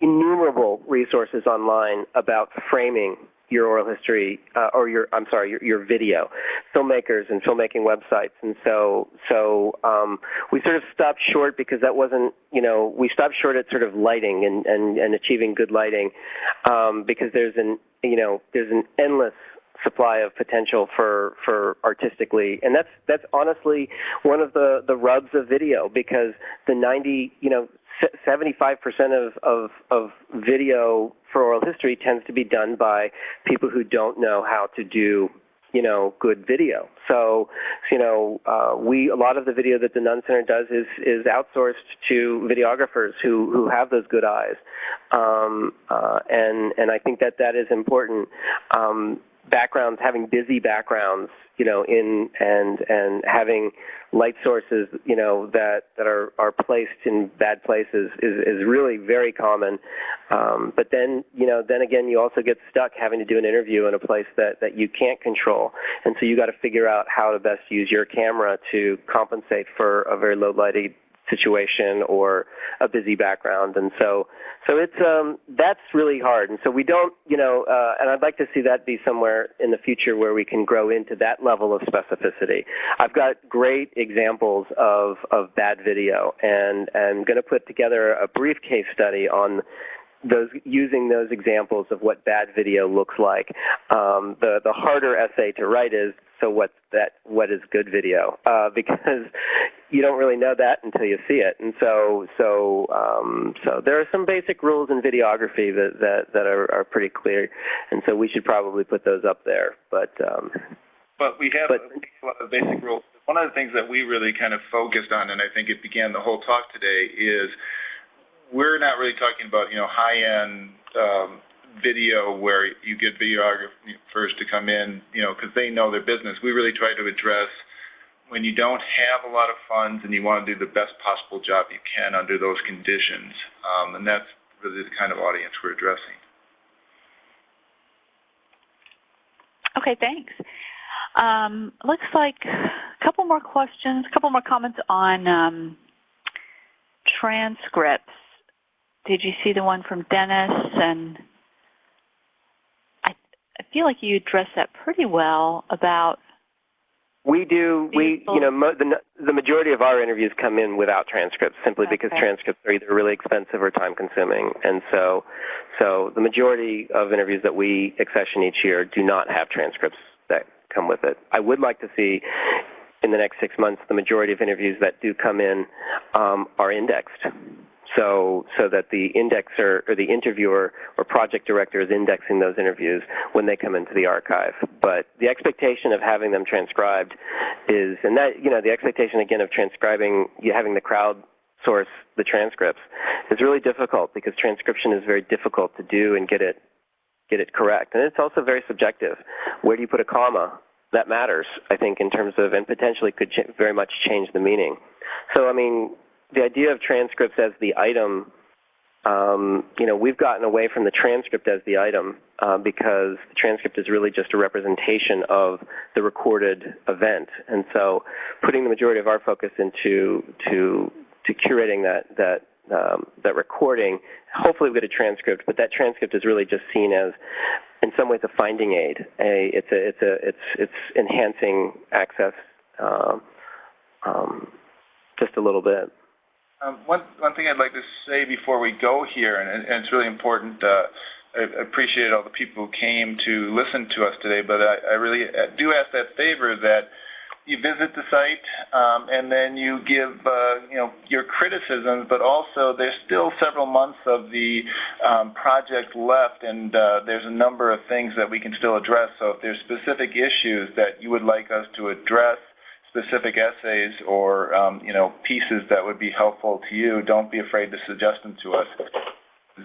innumerable resources online about framing your oral history uh, or your I'm sorry your, your video filmmakers and filmmaking websites and so so um, we sort of stopped short because that wasn't you know we stopped short at sort of lighting and and, and achieving good lighting um, because there's an you know there's an endless supply of potential for for artistically and that's that's honestly one of the the rubs of video because the 90 you know 75% of, of, of video for oral history tends to be done by people who don't know how to do you know, good video. So, you know, uh, we a lot of the video that the Nunn Center does is is outsourced to videographers who who have those good eyes, um, uh, and and I think that that is important. Um, backgrounds, having busy backgrounds, you know, in and and having light sources, you know, that that are are placed in bad places is is really very common. Um, but then, you know, then again, you also get stuck having to do an interview in a place that that you can't control, and so you got to figure out how to best use your camera to compensate for a very low lighted situation or a busy background. And so so it's um that's really hard. And so we don't you know uh, and I'd like to see that be somewhere in the future where we can grow into that level of specificity. I've got great examples of of bad video. And and going to put together a brief case study on those using those examples of what bad video looks like. Um, the the harder essay to write is so what's that what is good video uh, because you don't really know that until you see it. And so so um, so there are some basic rules in videography that that, that are, are pretty clear, and so we should probably put those up there. But um, But we have But- a lot of basic rules. One of the things that we really kind of focused on, and I think it began the whole talk today, is we're not really talking about, you know, high-end um, video where you get videographers to come in, you know, because they know their business. We really try to address when you don't have a lot of funds and you want to do the best possible job you can under those conditions. Um, and that's really the kind of audience we're addressing. Okay, thanks. Um, looks like a couple more questions, a couple more comments on um, transcripts. Did you see the one from Dennis? And I, I feel like you addressed that pretty well about We do. We, you know, mo- the the majority of our interviews come in without transcripts, simply because transcripts are either really expensive or time consuming, and so, so the majority of interviews that we accession each year do not have transcripts that come with it. I would like to see. In the next six months, the majority of interviews that do come in um, are indexed, so so that the indexer or the interviewer or project director is indexing those interviews when they come into the archive. But the expectation of having them transcribed is, and that you know, the expectation again of transcribing, you having the crowd source the transcripts is really difficult because transcription is very difficult to do and get it get it correct, and it's also very subjective. Where do you put a comma? That matters, I think, in terms of, and potentially could very much change the meaning. So, I mean, the idea of transcripts as the item, um, you know, we've gotten away from the transcript as the item uh, because the transcript is really just a representation of the recorded event. And so putting the majority of our focus into to, to curating that, that, um, that recording, hopefully we get a transcript, but that transcript is really just seen as in some ways a finding aid. A, it's, a, it's, a, it's, it's enhancing access um, um, just a little bit. Um, one, one thing I'd like to say before we go here, and, and it's really important, uh, I appreciate all the people who came to listen to us today, but I, I really uh, do ask that favor that you visit the site um, and then you give uh, you know your criticisms, but also there's still several months of the um, project left, and uh, there's a number of things that we can still address. So if there's specific issues that you would like us to address, specific essays or um, you know pieces that would be helpful to you, don't be afraid to suggest them to us.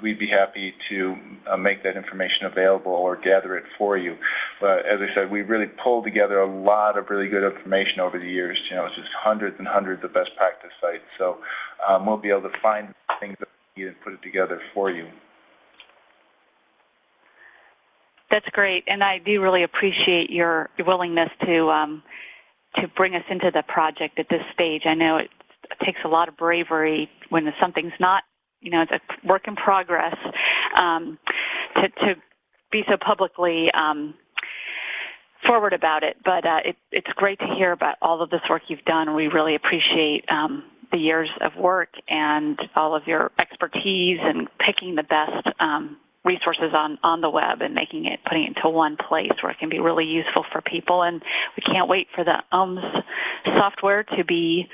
We'd be happy to uh, make that information available or gather it for you. But as I said, we really pulled together a lot of really good information over the years. You know, it's just hundreds and hundreds of best practice sites. So um, we'll be able to find things that we need and put it together for you. That's great, and I do really appreciate your your willingness to um, to bring us into the project at this stage. I know it, takes a lot of bravery when something's not, you know, it's a work in progress, um, to to be so publicly um, forward about it. But uh, it, it's great to hear about all of this work you've done. We really appreciate um, the years of work and all of your expertise and picking the best um, resources on, on the web and making it, putting it into one place where it can be really useful for people. And we can't wait for the OHMS software to be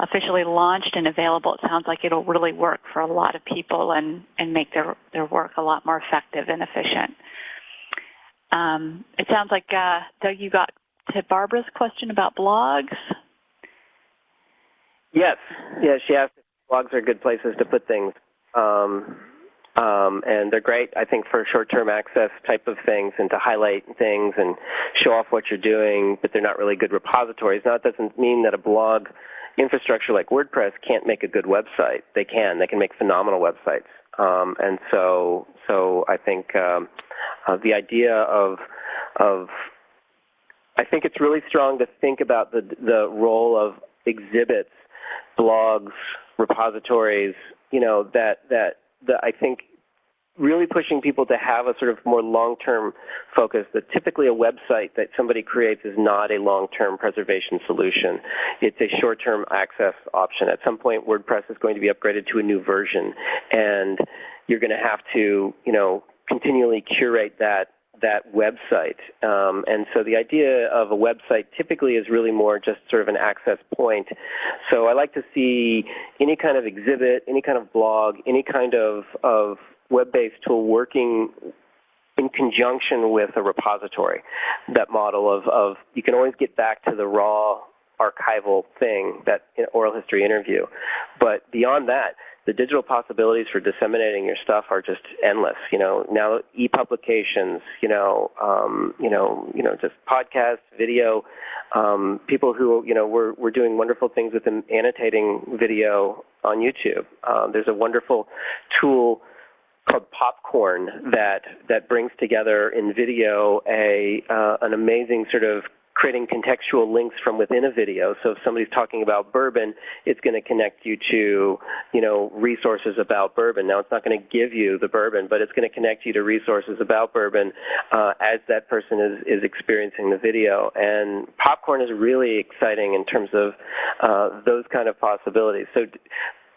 officially launched and available. It sounds like it'll really work for a lot of people and, and make their, their work a lot more effective and efficient. Um, it sounds like, uh, Doug, you got to Barbara's question about blogs. Yes, yeah, she asked if blogs are good places to put things. Um, um, and they're great, I think, for short-term access type of things and to highlight things and show off what you're doing, but they're not really good repositories. Now, it doesn't mean that a blog infrastructure like WordPress can't make a good website. They can. They can make phenomenal websites. Um, and so, so I think um, uh, the idea of, of, I think it's really strong to think about the, the role of exhibits, blogs, repositories, you know, that, that, that I think really pushing people to have a sort of more long-term focus that typically a website that somebody creates is not a long-term preservation solution. It's a short-term access option. At some point, WordPress is going to be upgraded to a new version, and you're going to have to, you know, continually curate that that website. Um, and so the idea of a website typically is really more just sort of an access point. So I like to see any kind of exhibit, any kind of blog, any kind of, of web-based tool working in conjunction with a repository. That model of, of you can always get back to the raw archival thing, that oral history interview. But beyond that, the digital possibilities for disseminating your stuff are just endless. You know, now e-publications, you know, um, you know, you know, just podcasts, video, um, people who, you know, we're, we're doing wonderful things with annotating video on YouTube. Um, there's a wonderful tool called Popcorn that that brings together in video a uh, an amazing sort of creating contextual links from within a video. So if somebody's talking about bourbon, it's going to connect you to, you know, resources about bourbon. Now, it's not going to give you the bourbon, but it's going to connect you to resources about bourbon uh, as that person is, is experiencing the video. And popcorn is really exciting in terms of uh, those kind of possibilities. So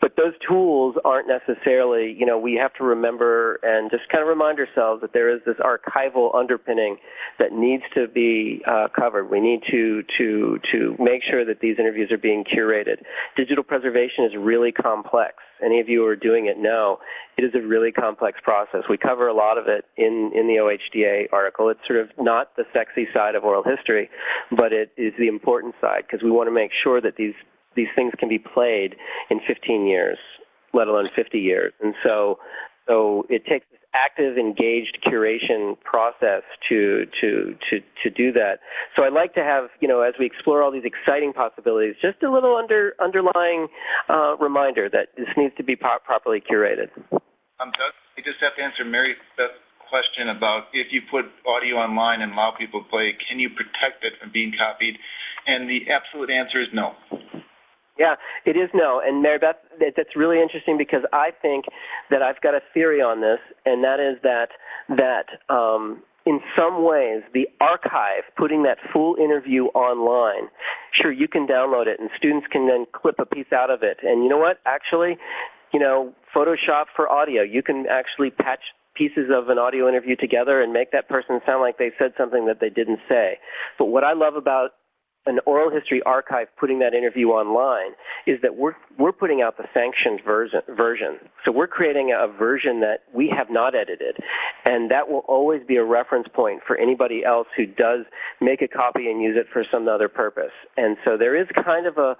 but those tools aren't necessarily, you know, we have to remember and just kind of remind ourselves that there is this archival underpinning that needs to be uh, covered. We need to, to, to make sure that these interviews are being curated. Digital preservation is really complex. Any of you who are doing it know it is a really complex process. We cover a lot of it in, in the OHDA article. It's sort of not the sexy side of oral history, but it is the important side because we want to make sure that these these things can be played in 15 years, let alone 50 years. And so, so it takes this active, engaged curation process to, to, to, to do that. So I'd like to have, you know, as we explore all these exciting possibilities, just a little under, underlying uh, reminder that this needs to be properly curated. Um, Doug, I just have to answer Mary Beth's question about if you put audio online and allow people to play, can you protect it from being copied? And the absolute answer is no. Yeah, it is no. And Mary Beth, that's really interesting because I think that I've got a theory on this, and that is that that um, in some ways the archive, putting that full interview online, sure you can download it, and students can then clip a piece out of it. And you know what? Actually, you know, Photoshop for audio, you can actually patch pieces of an audio interview together and make that person sound like they said something that they didn't say. But what I love about an oral history archive putting that interview online is that we're, we're putting out the sanctioned version, version. So we're creating a version that we have not edited. And that will always be a reference point for anybody else who does make a copy and use it for some other purpose. And so there is kind of a,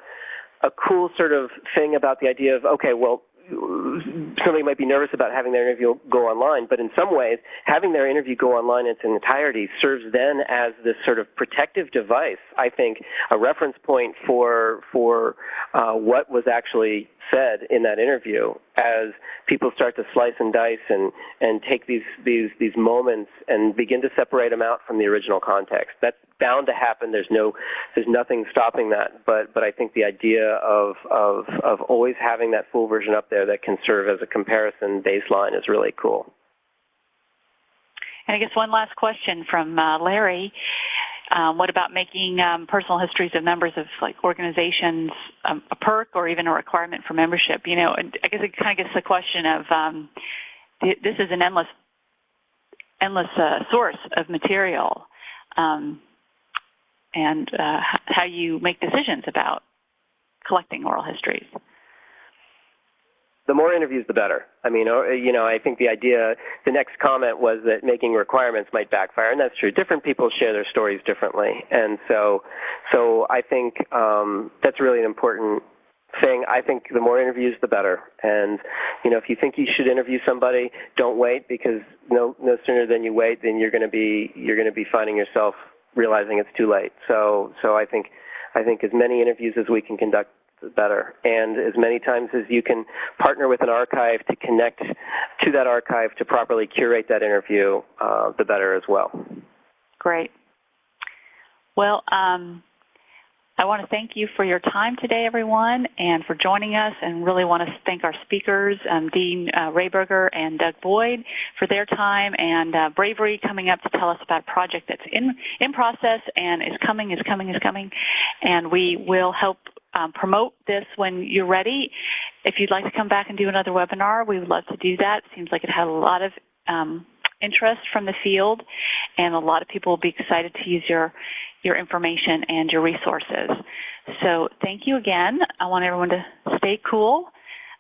a cool sort of thing about the idea of, okay, well, somebody might be nervous about having their interview go online, but in some ways, having their interview go online in its entirety serves then as this sort of protective device, I think, a reference point for, for uh, what was actually said in that interview as people start to slice and dice and, and take these, these, these moments and begin to separate them out from the original context. That's bound to happen. There's no, there's nothing stopping that. But, but I think the idea of, of, of always having that full version up there that can serve as a comparison baseline is really cool. And I guess one last question from uh, Larry. Um, what about making um, personal histories of members of like organizations um, a perk or even a requirement for membership? You know, I guess it kind of gets the question of um, this is an endless, endless uh, source of material, um, and uh, how you make decisions about collecting oral histories the more interviews, the better. I mean, you know, I think the idea, the next comment was that making requirements might backfire, and that's true. Different people share their stories differently, and so, so I think um, that's really an important thing. I think the more interviews, the better. And you know, if you think you should interview somebody, don't wait because no, no sooner than you wait, then you're going to be you're going to be finding yourself realizing it's too late. So, so I think I think as many interviews as we can conduct the better. And as many times as you can partner with an archive to connect to that archive to properly curate that interview, uh, the better as well. Great. Well, um, I want to thank you for your time today, everyone, and for joining us, and really want to thank our speakers, um, Dean uh, Rehberger and Doug Boyd, for their time and uh, bravery coming up to tell us about a project that's in, in process and is coming, is coming, is coming, and we will help um, promote this when you're ready. If you'd like to come back and do another webinar, we would love to do that. Seems like it had a lot of um, interest from the field, and a lot of people will be excited to use your, your information and your resources. So thank you again. I want everyone to stay cool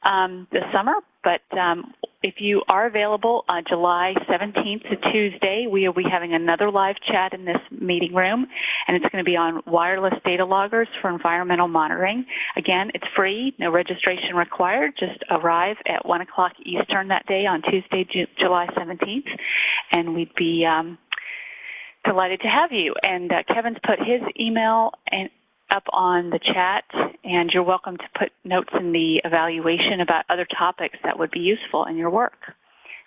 um, this summer, but um, if you are available on July 17th to Tuesday, we will be having another live chat in this meeting room, and it's going to be on wireless data loggers for environmental monitoring. Again, it's free, no registration required. Just arrive at 1 o'clock Eastern that day on Tuesday, Ju July 17th, and we'd be um, delighted to have you. And uh, Kevin's put his email and up on the chat, and you're welcome to put notes in the evaluation about other topics that would be useful in your work.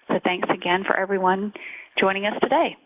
So thanks again for everyone joining us today.